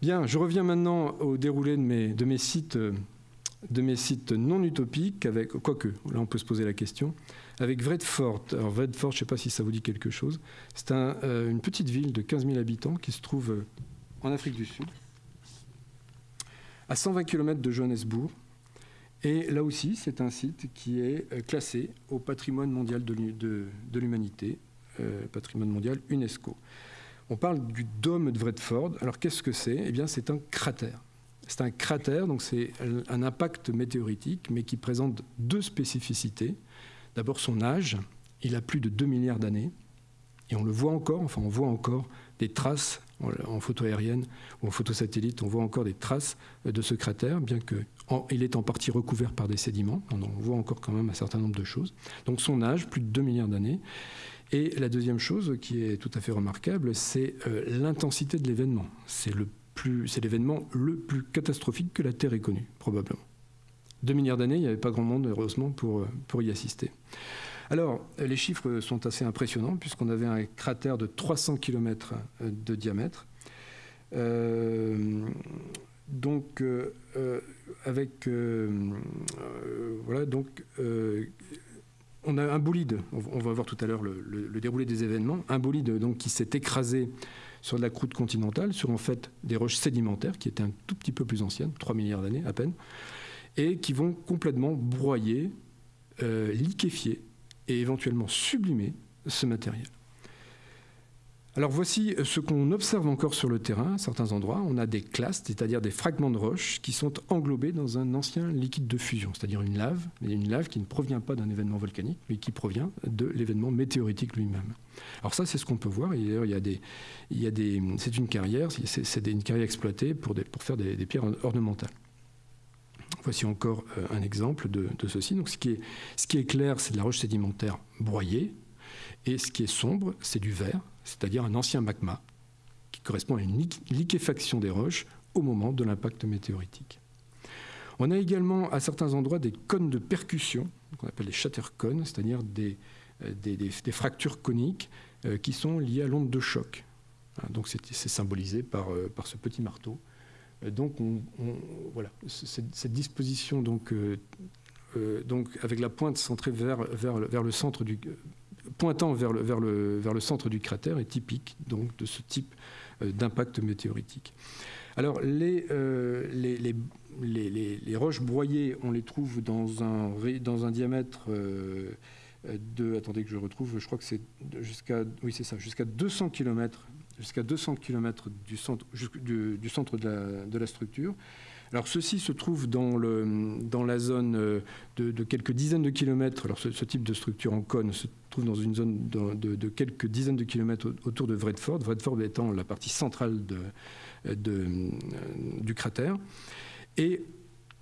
Bien, je reviens maintenant au déroulé de mes, de mes sites de mes sites non utopiques, avec, quoique, là on peut se poser la question, avec Vredfort. Alors Vredfort, je ne sais pas si ça vous dit quelque chose, c'est un, une petite ville de 15 000 habitants qui se trouve en Afrique du Sud à 120 km de Johannesburg. Et là aussi, c'est un site qui est euh, classé au patrimoine mondial de l'humanité, euh, patrimoine mondial UNESCO. On parle du dôme de Vredford. Alors qu'est-ce que c'est? Eh bien, c'est un cratère. C'est un cratère, donc c'est un impact météoritique, mais qui présente deux spécificités. D'abord son âge, il a plus de 2 milliards d'années, et on le voit encore, enfin on voit encore des traces en photo aérienne ou en photo satellite, on voit encore des traces de ce cratère, bien qu'il est en partie recouvert par des sédiments. On voit encore quand même un certain nombre de choses. Donc son âge, plus de 2 milliards d'années. Et la deuxième chose qui est tout à fait remarquable, c'est euh, l'intensité de l'événement. C'est l'événement le plus catastrophique que la Terre ait connu, probablement. 2 milliards d'années, il n'y avait pas grand monde, heureusement, pour, euh, pour y assister. Alors, les chiffres sont assez impressionnants puisqu'on avait un cratère de 300 km euh, de diamètre. Euh, donc, euh, avec. voilà, donc. on a un bolide, on va voir tout à l'heure le, déroulé des événements, un bolide donc, qui s'est écrasé sur la croûte continentale, sur en fait des roches sédimentaires qui étaient un tout petit peu plus anciennes, 3 milliards d'années à peine, et qui vont complètement broyer, liquéfier et éventuellement sublimer ce matériel. Alors voici ce qu'on observe encore sur le terrain à certains endroits. On a des clastes, c'est-à-dire des fragments de roches qui sont englobés dans un ancien liquide de fusion, c'est-à-dire une lave, une lave qui ne provient pas d'un événement volcanique, mais qui provient de l'événement météoritique lui-même. Alors ça, c'est ce qu'on peut voir. des, c'est une carrière, c'est une carrière exploitée pour, faire des pierres ornementales. Voici encore euh, un exemple de, ceci. Donc, ce, qui est, clair, c'est de la roche sédimentaire broyée, et ce qui est sombre, c'est du verre, c'est-à-dire un ancien magma, qui correspond à une liquéfaction des roches au moment de l'impact météoritique. On a également à certains endroits des cônes de percussion, qu'on appelle les shattercones, c'est-à-dire des, euh, des, fractures coniques euh, qui sont liées à l'onde de choc. Hein, donc c'est symbolisé par ce petit marteau euh, donc, voilà, cette, disposition, donc, euh, euh, donc, avec la pointe centrée vers, vers, le centre du, pointant vers le, vers, le, vers le centre du cratère est typique donc, de ce type d'impact météoritique. Alors, les, les, les, les, roches broyées, on les trouve dans un, dans un diamètre de. Attendez que je retrouve, je crois que c'est jusqu'à. Oui, c'est ça, jusqu'à 200 km jusqu'à 200 km du centre, du, centre de la, structure. Alors ceci se trouve dans, le, dans la zone euh, de, quelques dizaines de kilomètres. Alors ce, type de structure en cône se trouve dans une zone de, quelques dizaines de kilomètres autour de Vredford, Vredford étant la partie centrale du cratère. Et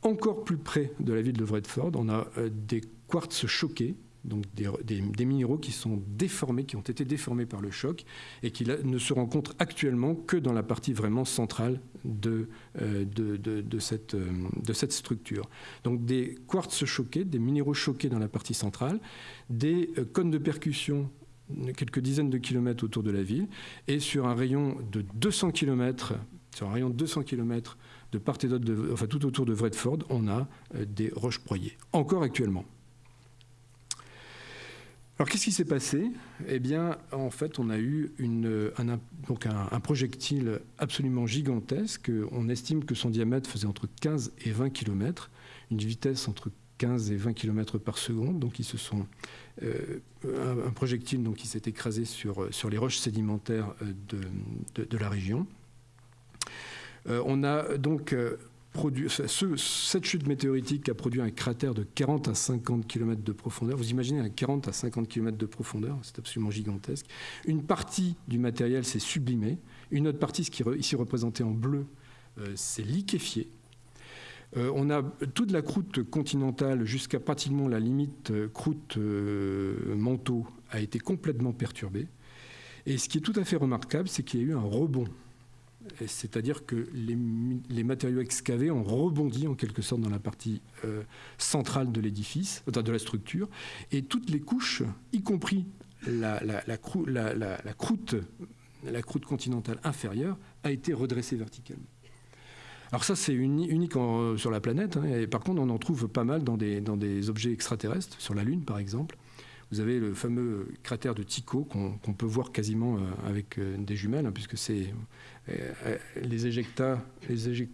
encore plus près de la ville de Vredford, on a euh, des quartz choqués donc des, minéraux qui sont déformés, qui ont été déformés par le choc et qui ne se rencontrent actuellement que dans la partie vraiment centrale de, euh, euh, de cette structure. Donc des quartz choqués, des minéraux choqués dans la partie centrale, des euh, cônes de percussion quelques dizaines de kilomètres autour de la ville et sur un rayon de 200 kilomètres, sur un rayon de 200 kilomètres de part et d'autre, enfin tout autour de Vredford, on a des roches broyées, encore actuellement. Alors qu'est-ce qui s'est passé? Eh bien, en fait, on a eu un, projectile absolument gigantesque. On estime que son diamètre faisait entre 15 et 20 km, une vitesse entre 15 et 20 km par seconde. Donc, ils se sont, euh, un, projectile donc, qui s'est écrasé sur, sur les roches sédimentaires de, de, la région. Euh, on a donc euh, cette chute météoritique a produit un cratère de 40 à 50 km de profondeur. Vous imaginez un 40 à 50 km de profondeur, c'est absolument gigantesque. Une partie du matériel s'est sublimée, une autre partie, ce qui est ici représentée en bleu, euh, s'est liquéfiée. Euh, on a toute la croûte continentale jusqu'à pratiquement la limite euh, croûte manteau a été complètement perturbée. Et ce qui est tout à fait remarquable, c'est qu'il y a eu un rebond c'est-à-dire que les, matériaux excavés ont rebondi en quelque sorte dans la partie euh, centrale de l'édifice, de la structure, et toutes les couches, y compris la, croûte, la croûte continentale inférieure, a été redressée verticalement. Alors ça, c'est unique sur la planète, hein, et par contre, on en trouve pas mal dans des objets extraterrestres, sur la Lune par exemple. Vous avez le fameux cratère de Tycho qu'on peut voir quasiment euh, avec euh, des jumelles, hein, puisque c'est euh, les éjectats, les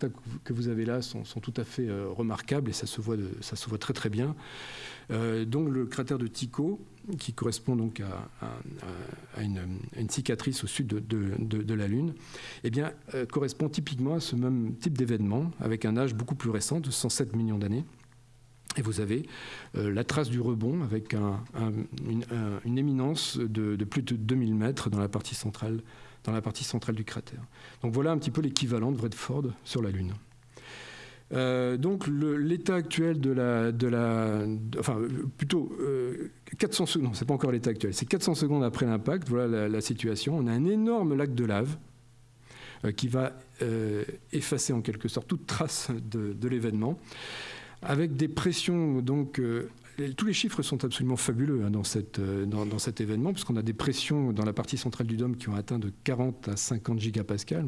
que vous avez là sont, tout à fait remarquables et ça se voit, ça se voit très très bien. donc le cratère de Tycho, qui correspond donc à, une, cicatrice au sud de, la Lune, eh bien, correspond typiquement à ce même type d'événement, avec un âge beaucoup plus récent, de 107 millions d'années. Et vous avez euh, la trace du rebond avec une, éminence de, plus de 2000 mètres dans la partie centrale, du cratère. Donc voilà un petit peu l'équivalent de Vredford sur la Lune. Euh, donc l'état actuel de la, de la enfin plutôt 400 euh, secondes, non c'est pas encore l'état actuel, c'est 400 secondes après l'impact, voilà la, situation. On a un énorme lac de lave qui va effacer en quelque sorte toute trace de l'événement avec des pressions donc euh, tous les chiffres sont absolument fabuleux hein, euh, dans, cet événement, puisqu'on a des pressions dans la partie centrale du dôme qui ont atteint de 40 à 50 gigapascales.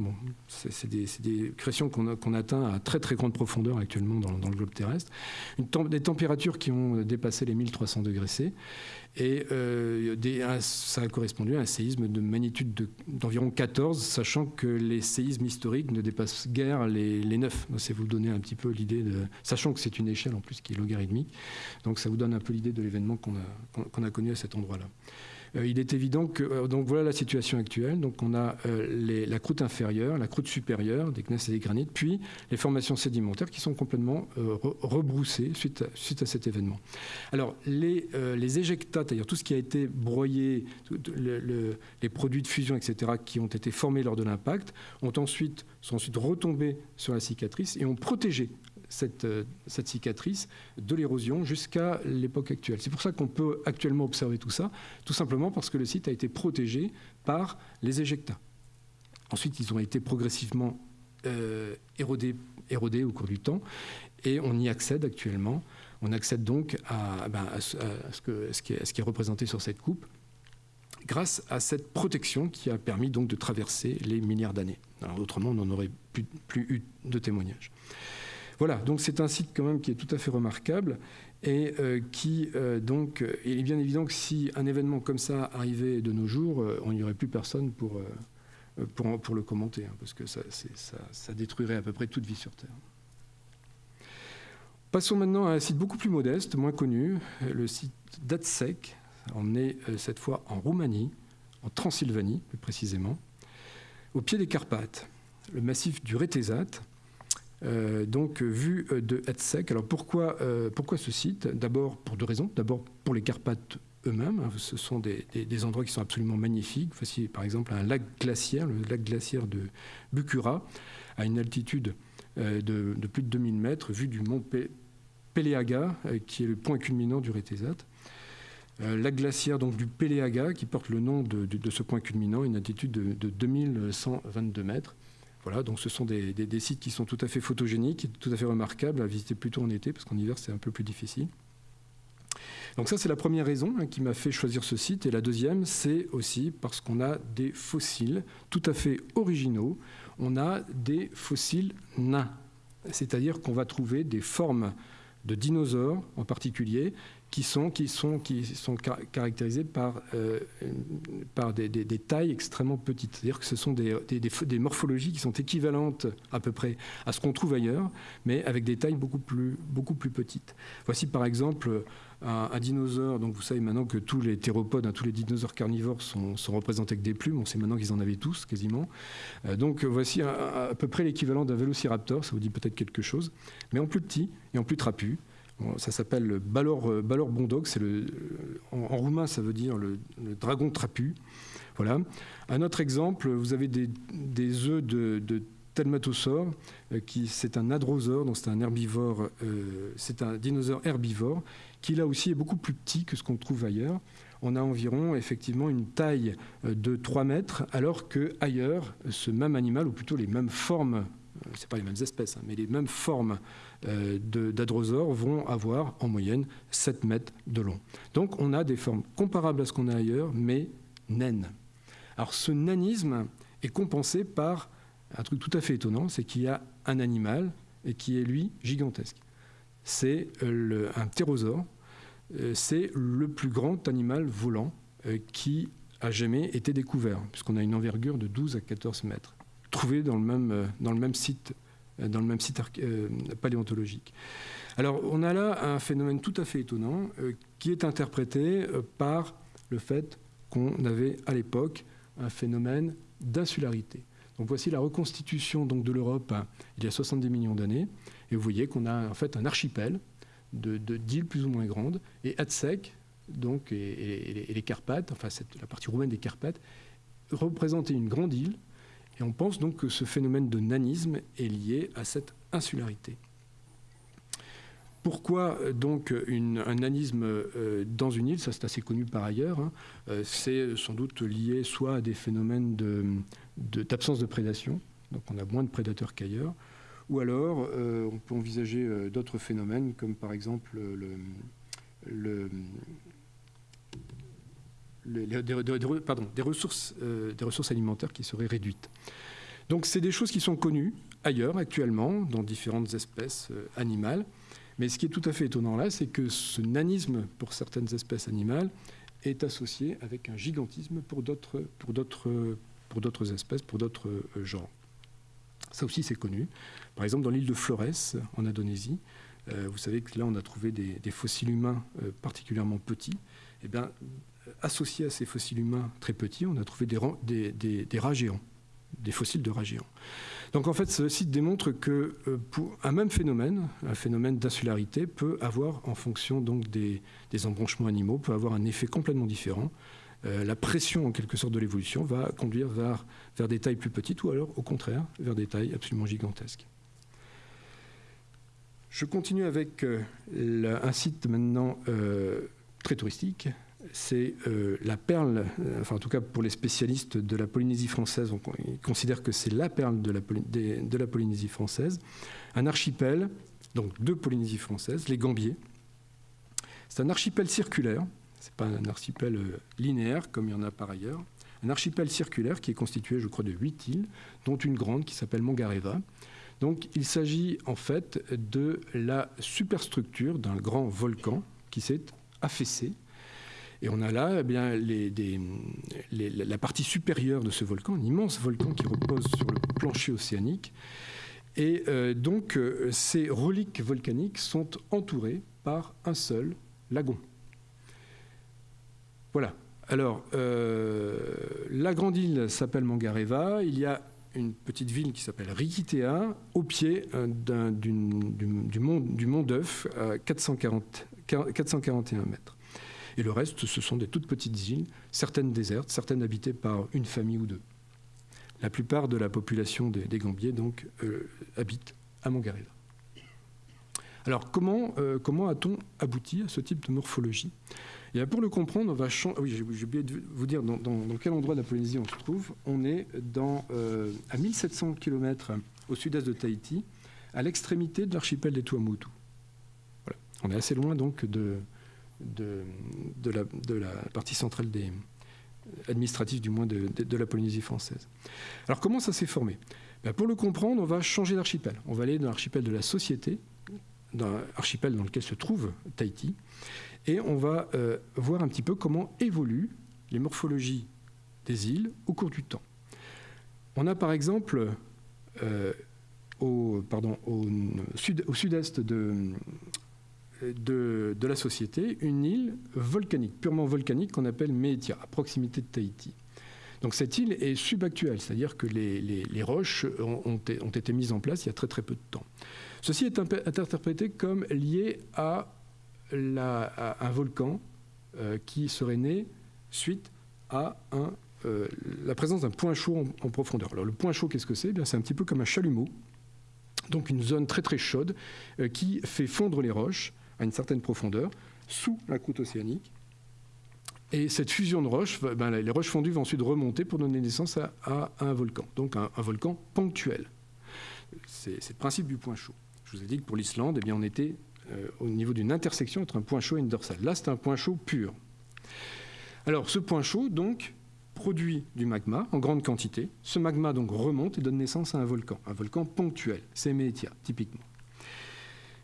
C'est des, pressions qu'on atteint à très très grande profondeur actuellement dans, le globe terrestre. Des températures qui ont dépassé les 1300 degrés C. Et euh, ça a correspondu à un séisme de magnitude d'environ 14, sachant que les séismes historiques ne dépassent guère les, les 9. C'est vous donner un petit peu l'idée de. Sachant que c'est une échelle en plus qui est logarithmique. Donc ça vous donne un peu l'idée de l'événement qu'on a connu à cet endroit-là. Euh, il est évident que euh, donc voilà la situation actuelle. Donc on a euh, la croûte inférieure, la croûte supérieure des gneiss et des granites, puis les formations sédimentaires qui sont complètement rebroussées suite à, suite à cet événement. Alors les, les éjectats, c'est-à-dire tout ce qui a été broyé, les produits de fusion, etc., qui ont été formés lors de l'impact, ont ensuite sont ensuite retombés sur la cicatrice et ont protégé euh, cette, cicatrice de l'érosion jusqu'à l'époque actuelle. C'est pour ça qu'on peut actuellement observer tout ça, tout simplement parce que le site a été protégé par les éjectats. Ensuite, ils ont été progressivement euh, érodés, au cours du temps et on y accède actuellement. On accède donc à, ce, qui est, ce, qui est, représenté sur cette coupe grâce à cette protection qui a permis donc de traverser les milliards d'années. autrement, on n'en aurait plus, plus eu de témoignages. Voilà, donc c'est un site quand même qui est tout à fait remarquable et qui donc il est bien évident que si un événement comme ça arrivait de nos jours, on n'y aurait plus personne pour, le commenter, hein, parce que ça, ça, détruirait à peu près toute vie sur Terre. Passons maintenant à un site beaucoup plus modeste, moins connu, le site d'Atsek. On est euh, cette fois en Roumanie, en Transylvanie plus précisément, au pied des Carpates, le massif du Rétésat, euh, donc vu euh, de Atsek. Alors pourquoi, pourquoi ce site? D'abord pour deux raisons. D'abord pour les Carpates eux-mêmes. Hein. Ce sont des, endroits qui sont absolument magnifiques. Voici par exemple un lac glaciaire, le lac glaciaire de Bukura, à une altitude de, de, plus de 2000 mètres, vu du mont Péléaga, euh, qui est le point culminant du Rétésat. Euh, la glacière donc, du Péléaga, qui porte le nom de, ce point culminant, une altitude de, 2122 mètres. Voilà, donc ce sont des, sites qui sont tout à fait photogéniques, tout à fait remarquables à visiter plutôt en été, parce qu'en hiver c'est un peu plus difficile. Donc ça c'est la première raison hein, qui m'a fait choisir ce site. Et la deuxième, c'est aussi parce qu'on a des fossiles tout à fait originaux. On a des fossiles nains, c'est-à-dire qu'on va trouver des formes de dinosaures en particulier, qui sont, qui sont, qui sont caractérisés par, euh, par des, tailles extrêmement petites. C'est-à-dire que ce sont des, des, morphologies qui sont équivalentes à peu près à ce qu'on trouve ailleurs, mais avec des tailles beaucoup plus, beaucoup plus petites. Voici par exemple un, dinosaure, donc vous savez maintenant que tous les théropodes, hein, tous les dinosaures carnivores sont, sont, représentés avec des plumes, on sait maintenant qu'ils en avaient tous quasiment. Euh, donc voici à peu près l'équivalent d'un vélociraptor, ça vous dit peut-être quelque chose, mais en plus petit et en plus trapu ça s'appelle Balor, euh, Balor Bondog. C'est le, en, roumain, ça veut dire le, dragon trapu. Voilà. Un autre exemple, vous avez des, œufs de, de euh, c'est un adrosaure, donc c'est un herbivore, euh, c'est un dinosaure herbivore, qui là aussi est beaucoup plus petit que ce qu'on trouve ailleurs. On a environ effectivement une taille de 3 mètres, alors que ailleurs, ce même animal, ou plutôt les mêmes formes, c'est pas les mêmes espèces, hein, mais les mêmes formes euh, d'adrosaures vont avoir en moyenne 7 mètres de long. Donc on a des formes comparables à ce qu'on a ailleurs, mais naines. Alors ce nanisme est compensé par un truc tout à fait étonnant, c'est qu'il y a un animal et qui est lui gigantesque. C'est euh, un ptérosaure, euh, c'est le plus grand animal volant qui a jamais été découvert, puisqu'on a une envergure de 12 à 14 mètres, trouvé dans le même, dans le même site euh, dans le même site euh, paléontologique. Alors on a là un phénomène tout à fait étonnant euh, qui est interprété par le fait qu'on avait à l'époque un phénomène d'insularité. Donc voici la reconstitution donc, de l'Europe hein, il y a 70 millions d'années, et vous voyez qu'on a en fait un archipel de, d'îles plus ou moins grandes, et Atsek, donc, et, les Carpates, enfin la partie roumaine des Carpates, représentaient une grande île et on pense donc que ce phénomène de nanisme est lié à cette insularité. Pourquoi euh, donc un nanisme euh, dans une île Ça, c'est assez connu par ailleurs. Hein. Euh, c'est sans doute lié soit à des phénomènes d'absence de, prédation, donc on a moins de prédateurs qu'ailleurs, ou alors on peut envisager d'autres phénomènes, comme par exemple le des, ressources, euh, des ressources alimentaires qui seraient réduites. Donc c'est des choses qui sont connues ailleurs actuellement, dans différentes espèces euh, animales. Mais ce qui est tout à fait étonnant là, c'est que ce nanisme pour certaines espèces animales est associé avec un gigantisme pour d'autres, espèces, pour d'autres euh, genres. Ça aussi, c'est connu. Par exemple, dans l'île de Flores, en Indonésie, vous savez que là, on a trouvé des, fossiles humains particulièrement petits. Eh bien, associés à ces fossiles humains très petits, on a trouvé des, rats géants, des fossiles de rats géants. Donc en fait, ce site démontre que euh, un même phénomène, un phénomène d'insularité, peut avoir, en fonction donc des, embranchements animaux, peut avoir un effet complètement différent. Euh, la pression, en quelque sorte, de l'évolution va conduire vers, vers des tailles plus petites ou alors, au contraire, vers des tailles absolument gigantesques. Je continue avec euh, un site maintenant très touristique, c'est euh, la perle, euh, enfin en tout cas pour les spécialistes de la Polynésie française, on, ils considèrent que c'est la perle de la, Polynésie française, un archipel, donc de Polynésie française, les Gambiers. C'est un archipel circulaire, c'est pas un archipel euh, linéaire comme il y en a par ailleurs, un archipel circulaire qui est constitué, je crois, de huit îles, dont une grande qui s'appelle Mongareva. Donc il s'agit en fait de la superstructure d'un grand volcan qui s'est affaissé. Et on a là eh bien, la partie supérieure de ce volcan, un immense volcan qui repose sur le plancher océanique. Et euh, donc euh, ces reliques volcaniques sont entourées par un seul lagon. Voilà. Alors, euh, la grande île s'appelle Mangareva. Il y a une petite ville qui s'appelle Rikitea, au pied du, mont, du mont d'Œuf, à 441 mètres. Et le reste, ce sont des toutes petites îles, certaines désertes, certaines habitées par une famille ou deux. La plupart de la population des, Gambiers donc euh, habite à Mangareva. Alors comment, euh, comment a-t-on abouti à ce type de morphologie? Et pour le comprendre, on va changer. Oui, j'ai oublié de vous dire dans, quel endroit de la Polynésie on se trouve. On est dans, euh, à 1700 km au sud-est de Tahiti, à l'extrémité de l'archipel des Tuamotu. Voilà. On est assez loin donc de, de, la, partie centrale des administrative du moins de, de la Polynésie française. Alors comment ça s'est formé? Ben, Pour le comprendre, on va changer d'archipel. On va aller dans l'archipel de la société, dans l'archipel dans lequel se trouve Tahiti. Et on va euh, voir un petit peu comment évoluent les morphologies des îles au cours du temps. On a par exemple euh, au, au sud-est de, de, la société une île volcanique, purement volcanique, qu'on appelle Meetia, à proximité de Tahiti. Donc cette île est subactuelle, c'est-à-dire que les, roches ont, ont, été mises en place il y a très très peu de temps. Ceci est interprété comme lié à un volcan euh, qui serait né suite à euh, la présence d'un point chaud en, profondeur. Alors le point chaud, qu'est-ce que c'est? Eh C'est un petit peu comme un chalumeau, donc une zone très très chaude euh, qui fait fondre les roches à une certaine profondeur sous la croûte océanique. Et cette fusion de roches, ben, les roches fondues vont ensuite remonter pour donner naissance à, un volcan, donc un, volcan ponctuel. C'est le principe du point chaud. Je vous ai dit que pour l'Islande, eh on était euh, au niveau d'une intersection entre un point chaud et une dorsale. Là, c'est un point chaud pur. Alors, ce point chaud, donc, produit du magma en grande quantité. Ce magma, remonte et donne naissance à un volcan, un volcan ponctuel. C'est Meetia, typiquement.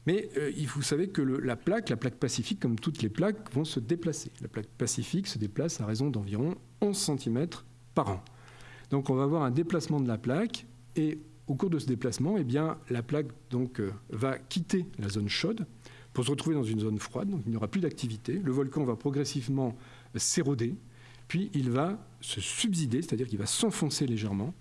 Mais euh, vous savez que la plaque, la plaque pacifique, comme toutes les plaques, vont se déplacer. La plaque pacifique se déplace à raison d'environ 11 cm par an. Donc on va avoir un déplacement de la plaque et au cours de ce déplacement, eh bien, la plaque donc, euh, va quitter la zone chaude pour se retrouver dans une zone froide, donc il n'y aura plus d'activité. Le volcan va progressivement s'éroder, puis il va se subsider, c'est-à-dire qu'il va s'enfoncer légèrement.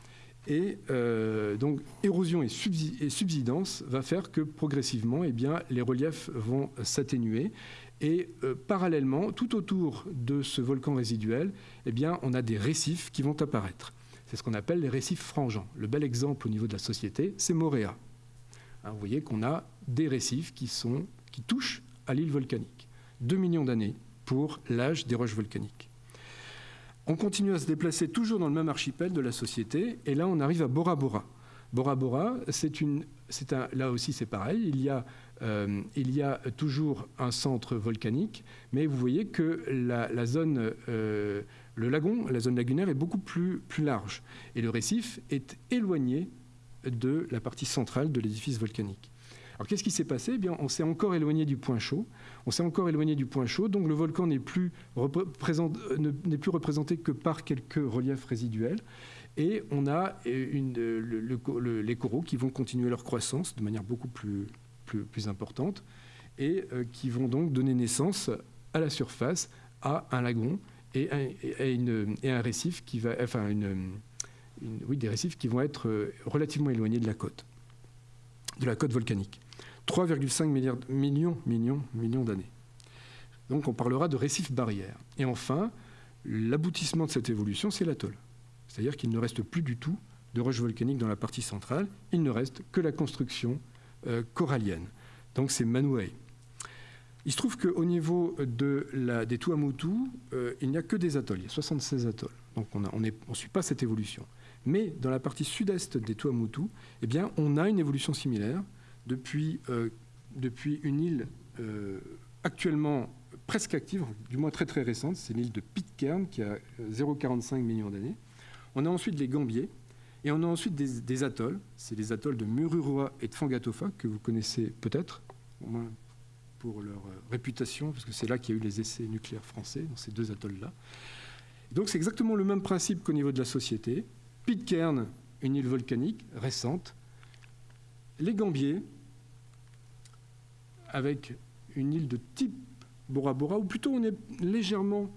Et euh, donc érosion et, subsidence va faire que progressivement, eh les reliefs vont s'atténuer. Et euh, parallèlement, tout autour de ce volcan résiduel, eh on a des récifs qui vont apparaître. C'est ce qu'on appelle les récifs frangeants. Le bel exemple au niveau de la société, c'est Moréa. Hein, vous voyez qu'on a des récifs qui, qui touchent à l'île volcanique. Deux millions d'années pour l'âge des roches volcaniques. On continue à se déplacer toujours dans le même archipel de la société, et là on arrive à Bora Bora. Bora Bora, c'est là aussi c'est pareil, il y, a, euh, il y a toujours un centre volcanique, mais vous voyez que la, zone euh, le lagon, la zone lagunaire est beaucoup plus large et le récif est éloigné de la partie centrale de l'édifice volcanique. Alors qu'est-ce qui s'est passé? Eh bien, On s'est encore éloigné du point chaud. On s'est encore éloigné du point chaud, donc le volcan n'est plus, plus, représenté que par quelques reliefs résiduels. Et on a une, les coraux qui vont continuer leur croissance de manière beaucoup plus, importante et euh, qui vont donc donner naissance à la surface à un lagon et un, récif qui va, enfin des récifs qui vont être euh, relativement éloignés de la côte, de la côte volcanique. 3,5 millions, millions, millions d'années. Donc on parlera de récifs barrières. Et enfin, l'aboutissement de cette évolution, c'est l'atoll. C'est-à-dire qu'il ne reste plus du tout de roches volcaniques dans la partie centrale, il ne reste que la construction euh, corallienne. Donc c'est Manuei. Il se trouve qu'au niveau des Tuamotu, euh, il n'y a que des atolls, il y a 76 atolls. Donc on ne suit pas cette évolution. Mais dans la partie sud-est des Tuamotu, eh bien, on a une évolution similaire depuis, euh, depuis une île euh, actuellement presque active, du moins très très récente, c'est l'île de Pitcairn qui a 0,45 millions d'années. On a ensuite les Gambiers, Et on a ensuite des, atolls, c'est les atolls de Mururoa et de Fangatofa, que vous connaissez peut-être, au moins pour leur euh, réputation, parce que c'est là qu'il y a eu les essais nucléaires français, dans ces deux atolls-là. Donc c'est exactement le même principe qu'au niveau de la société. Pitcairn, une île volcanique récente. Les Gambiers, avec une île de type Bora Bora, ou plutôt on est légèrement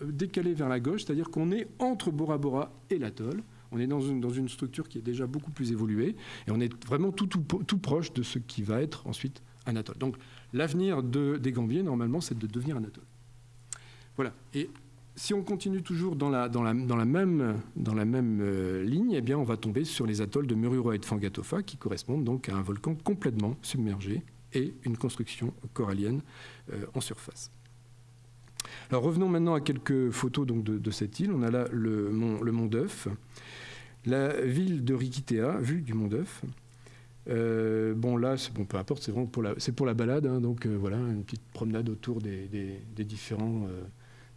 euh, décalé vers la gauche, c'est-à-dire qu'on est entre Bora Bora et l'atoll. On est dans une, dans une, structure qui est déjà beaucoup plus évoluée et on est vraiment tout, tout, tout proche de ce qui va être ensuite un atoll. Donc l'avenir de, des Gambiers, normalement, c'est de devenir un atoll. Voilà. Et si on continue toujours dans la, dans la, dans la même, dans la même euh, ligne, eh bien, on va tomber sur les atolls de Mururoa et de Fangatofa, qui correspondent donc à un volcan complètement submergé et une construction corallienne euh, en surface. Alors revenons maintenant à quelques photos donc, de, cette île. On a là le mont, d'Œuf, la ville de Rikitea, vue du mont d'Œuf. Euh, bon là, bon, peu importe, c'est pour la, pour la balade, hein, donc euh, voilà, une petite promenade autour des, différents,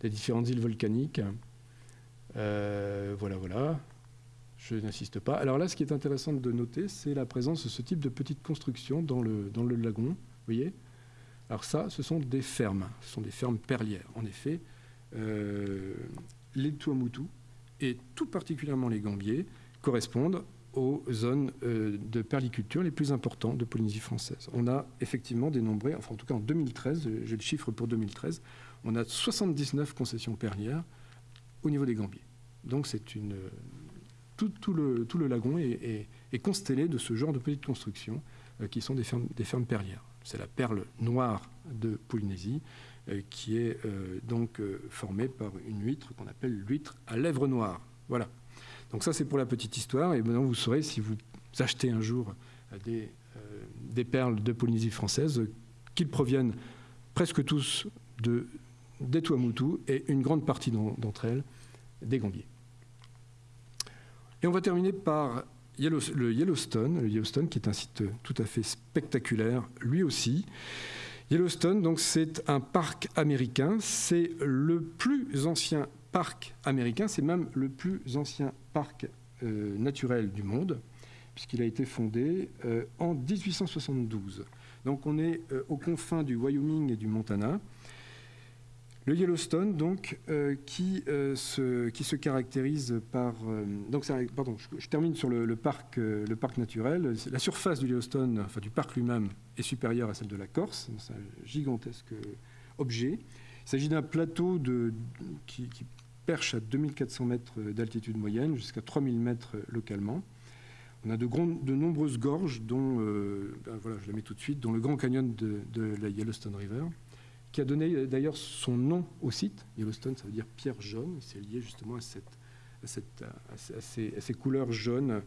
des différentes îles volcaniques. voilà, voilà. Je n'insiste pas. Alors là, ce qui est intéressant de noter, c'est la présence de ce type de petites constructions dans le, dans le lagon. Vous voyez Alors ça, ce sont des fermes. Ce sont des fermes perlières. En effet, euh, les Tuamutu, et tout particulièrement les Gambiers, correspondent aux zones euh, de perliculture les plus importantes de Polynésie française. On a effectivement dénombré, enfin en tout cas en 2013, j'ai le chiffre pour 2013, on a 79 concessions perlières au niveau des Gambiers. Donc c'est une tout, le, lagon est, constellé de ce genre de petites constructions euh, qui sont des fermes, perlières. C'est la perle noire de Polynésie euh, qui est euh, donc formée par une huître qu'on appelle l'huître à lèvres noires. Voilà. Donc ça c'est pour la petite histoire et maintenant vous saurez si vous achetez un jour des, perles de Polynésie française qu'ils proviennent presque tous de, des Tuamutu et une grande partie d'entre elles des Gambiers. Et on va terminer par le Yellowstone, le Yellowstone qui est un site tout à fait spectaculaire, lui aussi. Yellowstone, donc, c'est un parc américain. C'est le plus ancien parc américain. C'est même le plus ancien parc euh, naturel du monde, puisqu'il a été fondé euh, en 1872. Donc, on est euh, aux confins du Wyoming et du Montana. Le Yellowstone, donc, euh, qui, euh, se, qui, se, caractérise par. Euh, donc, pardon, je, termine sur le, parc, le parc naturel. La surface du Yellowstone, enfin du parc lui-même, est supérieure à celle de la Corse. C'est un gigantesque objet. Il s'agit d'un plateau qui, perche à 2400 mètres d'altitude moyenne, jusqu'à 3000 mètres localement. On a de, nombreuses gorges, dont, ben voilà, je la mets tout de suite, dont le Grand Canyon de la Yellowstone River qui a donné euh, d'ailleurs son nom au site. Yellowstone, ça veut dire pierre jaune. C'est lié justement à, cette, cette, à, ces, couleurs jaunes,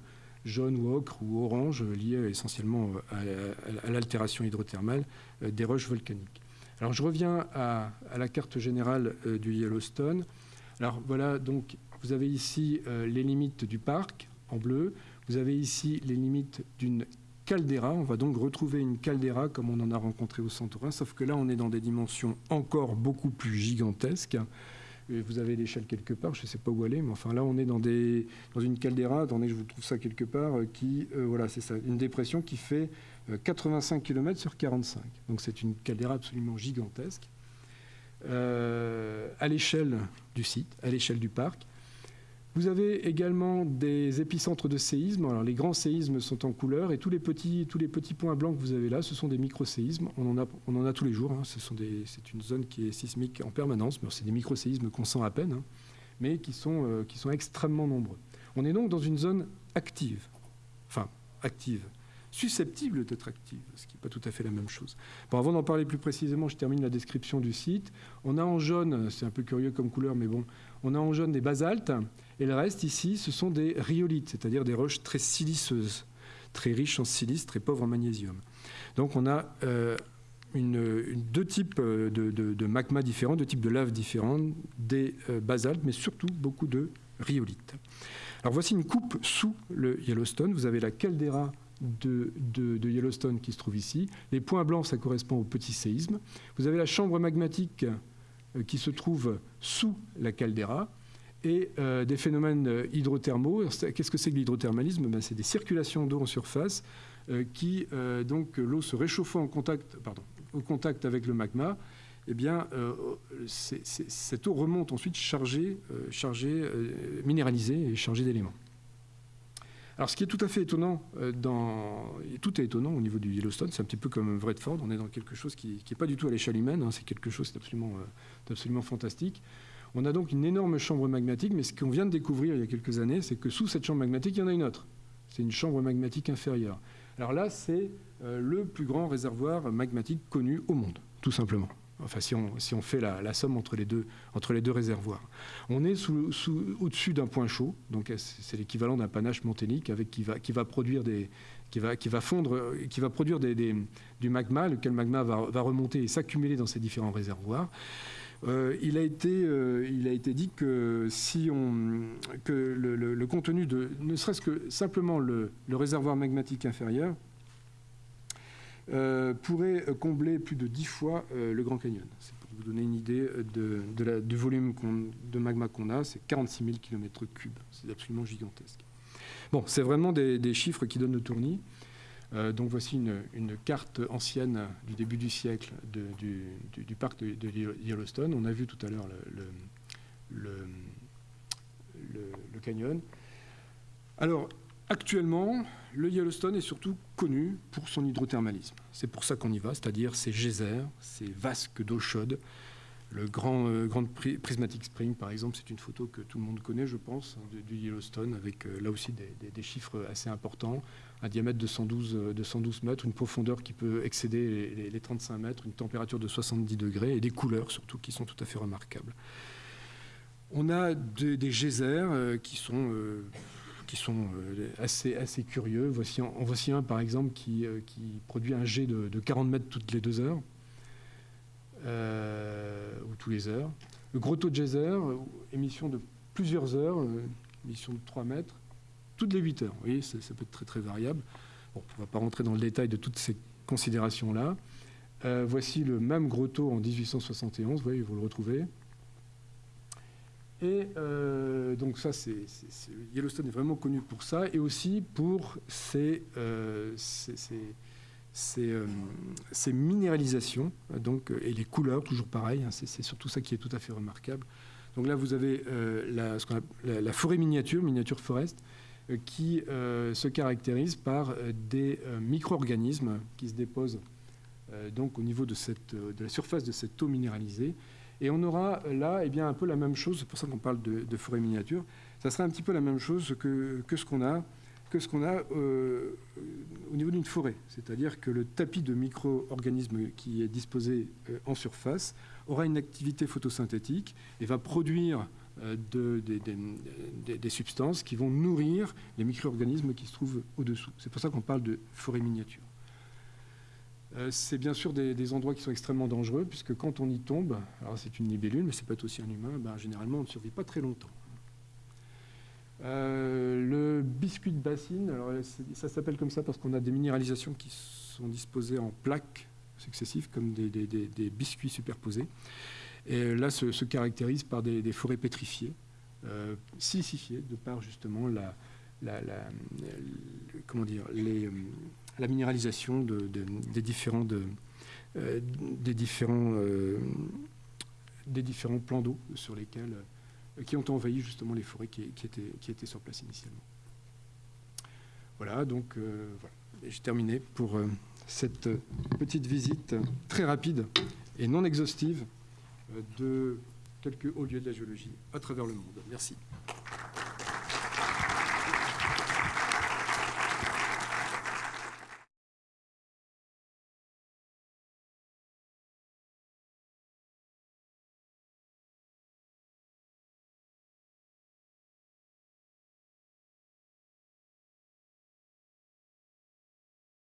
jaune ou ocre ou orange, liées essentiellement euh, à, l'altération hydrothermale euh, des roches volcaniques. Alors je reviens à, la carte générale du Yellowstone. Alors voilà, donc vous avez ici les limites du parc en bleu. Vous avez ici les limites d'une On va donc retrouver une caldeira comme on en a rencontré au Santorin, sauf que là, on est dans des dimensions encore beaucoup plus gigantesques. vous avez l'échelle quelque part, je ne sais pas où aller, mais enfin là, on est dans une caldeira. Attendez, je vous trouve ça quelque part, euh, qui, euh, voilà, c'est ça, une dépression qui fait 85 euh, km sur 45. Donc c'est une caldeira absolument gigantesque. à l'échelle du site, à l'échelle du parc. Vous avez également des épicentres de séismes. Alors, les grands séismes sont en couleur et tous les petits, tous les petits points blancs que vous avez là, ce sont des micro-séismes. On, en a, on en a tous les jours. Hein. C'est une zone qui est sismique en permanence, mais c'est des micro-séismes qu'on sent à peine, hein, mais qui sont, euh, qui sont extrêmement nombreux. On est donc dans une zone active. Enfin, active susceptible d'être active, ce qui n'est pas tout à fait la même chose. Bon, avant d'en parler plus précisément, je termine la description du site. On a en jaune, c'est un peu curieux comme couleur, mais bon, on a en jaune des basaltes, et le reste ici, ce sont des rhyolites, c'est-à-dire des roches très siliceuses, très riches en silice, très pauvres en magnésium. Donc on a euh, deux types de, de, magma différents, deux types de lave différents, des euh, basaltes, mais surtout beaucoup de rhyolites. Alors voici une coupe sous le Yellowstone. Vous avez la caldeira de, de, Yellowstone qui se trouve ici. Les points blancs, ça correspond au petit séisme. Vous avez la chambre magmatique euh, qui se trouve sous la caldeira. Et des phénomènes hydrothermaux. Qu'est-ce que c'est que l'hydrothermalisme? Ben, C'est des circulations d'eau en surface qui, donc l'eau se réchauffant en contact, pardon, au contact avec le magma, eh bien, cette eau remonte ensuite chargée, chargée minéralisée et chargée d'éléments. Alors, ce qui est tout à fait étonnant, euh, dans, tout est étonnant au niveau du Yellowstone, c'est un petit peu comme Vredford, on est dans quelque chose qui n'est pas du tout à l'échelle humaine, hein, c'est quelque chose d'absolument euh, absolument fantastique. On a donc une énorme chambre magmatique, mais ce qu'on vient de découvrir il y a quelques années, c'est que sous cette chambre magmatique, il y en a une autre. C'est une chambre magmatique inférieure. Alors là, c'est euh, le plus grand réservoir magmatique connu au monde, tout simplement. Enfin, si on, si on fait la, somme entre les, deux, réservoirs. On est au-dessus d'un point chaud, donc c'est l'équivalent d'un panache monténique avec, qui, va, produire du magma, lequel magma va, va remonter et s'accumuler dans ces différents réservoirs. Euh, il, a été, euh, il a été dit que, si le, contenu de, ne serait-ce que simplement le, réservoir magmatique inférieur, euh, pourrait combler plus de 10 fois le Grand Canyon. C'est pour vous donner une idée du volume de magma qu'on a, c'est 46 000 km3. C'est absolument gigantesque. Bon, c'est vraiment des, chiffres qui donnent le tournis. Euh, donc voici une, carte ancienne du début du siècle du, parc de, Yellowstone. On a vu tout à l'heure le, canyon. Alors, actuellement, le Yellowstone est surtout connu pour son hydrothermalisme. C'est pour ça qu'on y va, c'est-à-dire ces geysers, ces vasques d'eau chaude. Le grand, euh, Prismatic Spring, par exemple, c'est une photo que tout le monde connaît, je pense, hein, du, Yellowstone, avec euh, là aussi des, chiffres assez importants. Un diamètre de 112, de 112 mètres, une profondeur qui peut excéder les, 35 mètres, une température de 70 degrés et des couleurs surtout qui sont tout à fait remarquables. On a des geysers euh, qui sont euh, assez, curieux. Voici, un, par exemple, qui, euh, produit un jet de, 40 mètres toutes les deux heures, euh, ou tous les heures. Le Grotto Geyser, émission de plusieurs heures, émission de 3 mètres, toutes les 8 heures. Vous voyez, ça, peut être très, très variable. Bon, on ne va pas rentrer dans le détail de toutes ces considérations-là. voici le même Grotto en 1871, vous voyez, vous le retrouvez. Et euh, donc ça, c'est, Yellowstone est vraiment connu pour ça, et aussi pour ses, euh, euh, minéralisations, donc, et les couleurs, toujours pareil, hein, c'est, surtout ça qui est tout à fait remarquable. Donc là, vous avez la, la, forêt miniature, miniature forest, qui se caractérise par des micro-organismes qui se déposent donc au niveau de, cette, de la surface de cette eau minéralisée et on aura là eh bien, un peu la même chose, c'est pour ça qu'on parle de, forêt miniature, ça sera un petit peu la même chose que, que ce qu'on a, que ce qu'on a euh, au niveau d'une forêt. C'est-à-dire que le tapis de micro-organismes qui est disposé euh, en surface aura une activité photosynthétique et va produire euh, de, des substances qui vont nourrir les micro-organismes qui se trouvent au-dessous. C'est pour ça qu'on parle de forêt miniature. Euh, c'est bien sûr des, endroits qui sont extrêmement dangereux, puisque quand on y tombe, alors c'est une libellule, mais c'est peut être aussi un humain, ben, généralement on ne survit pas très longtemps. Euh, le biscuit de bassine, alors ça s'appelle comme ça parce qu'on a des minéralisations qui sont disposées en plaques successives, comme des, biscuits superposés. Et là, se, se caractérise par des, forêts pétrifiées, euh, silicifiées, de par justement la, comment dire, la minéralisation des différents, euh, des, différents, euh, des différents plans d'eau sur lesquels, euh, qui ont envahi justement les forêts qui, étaient, qui étaient sur place initialement. Voilà, donc j'ai terminé pour cette petite visite très rapide et non exhaustive de quelques hauts lieux de la géologie à travers le monde. Merci.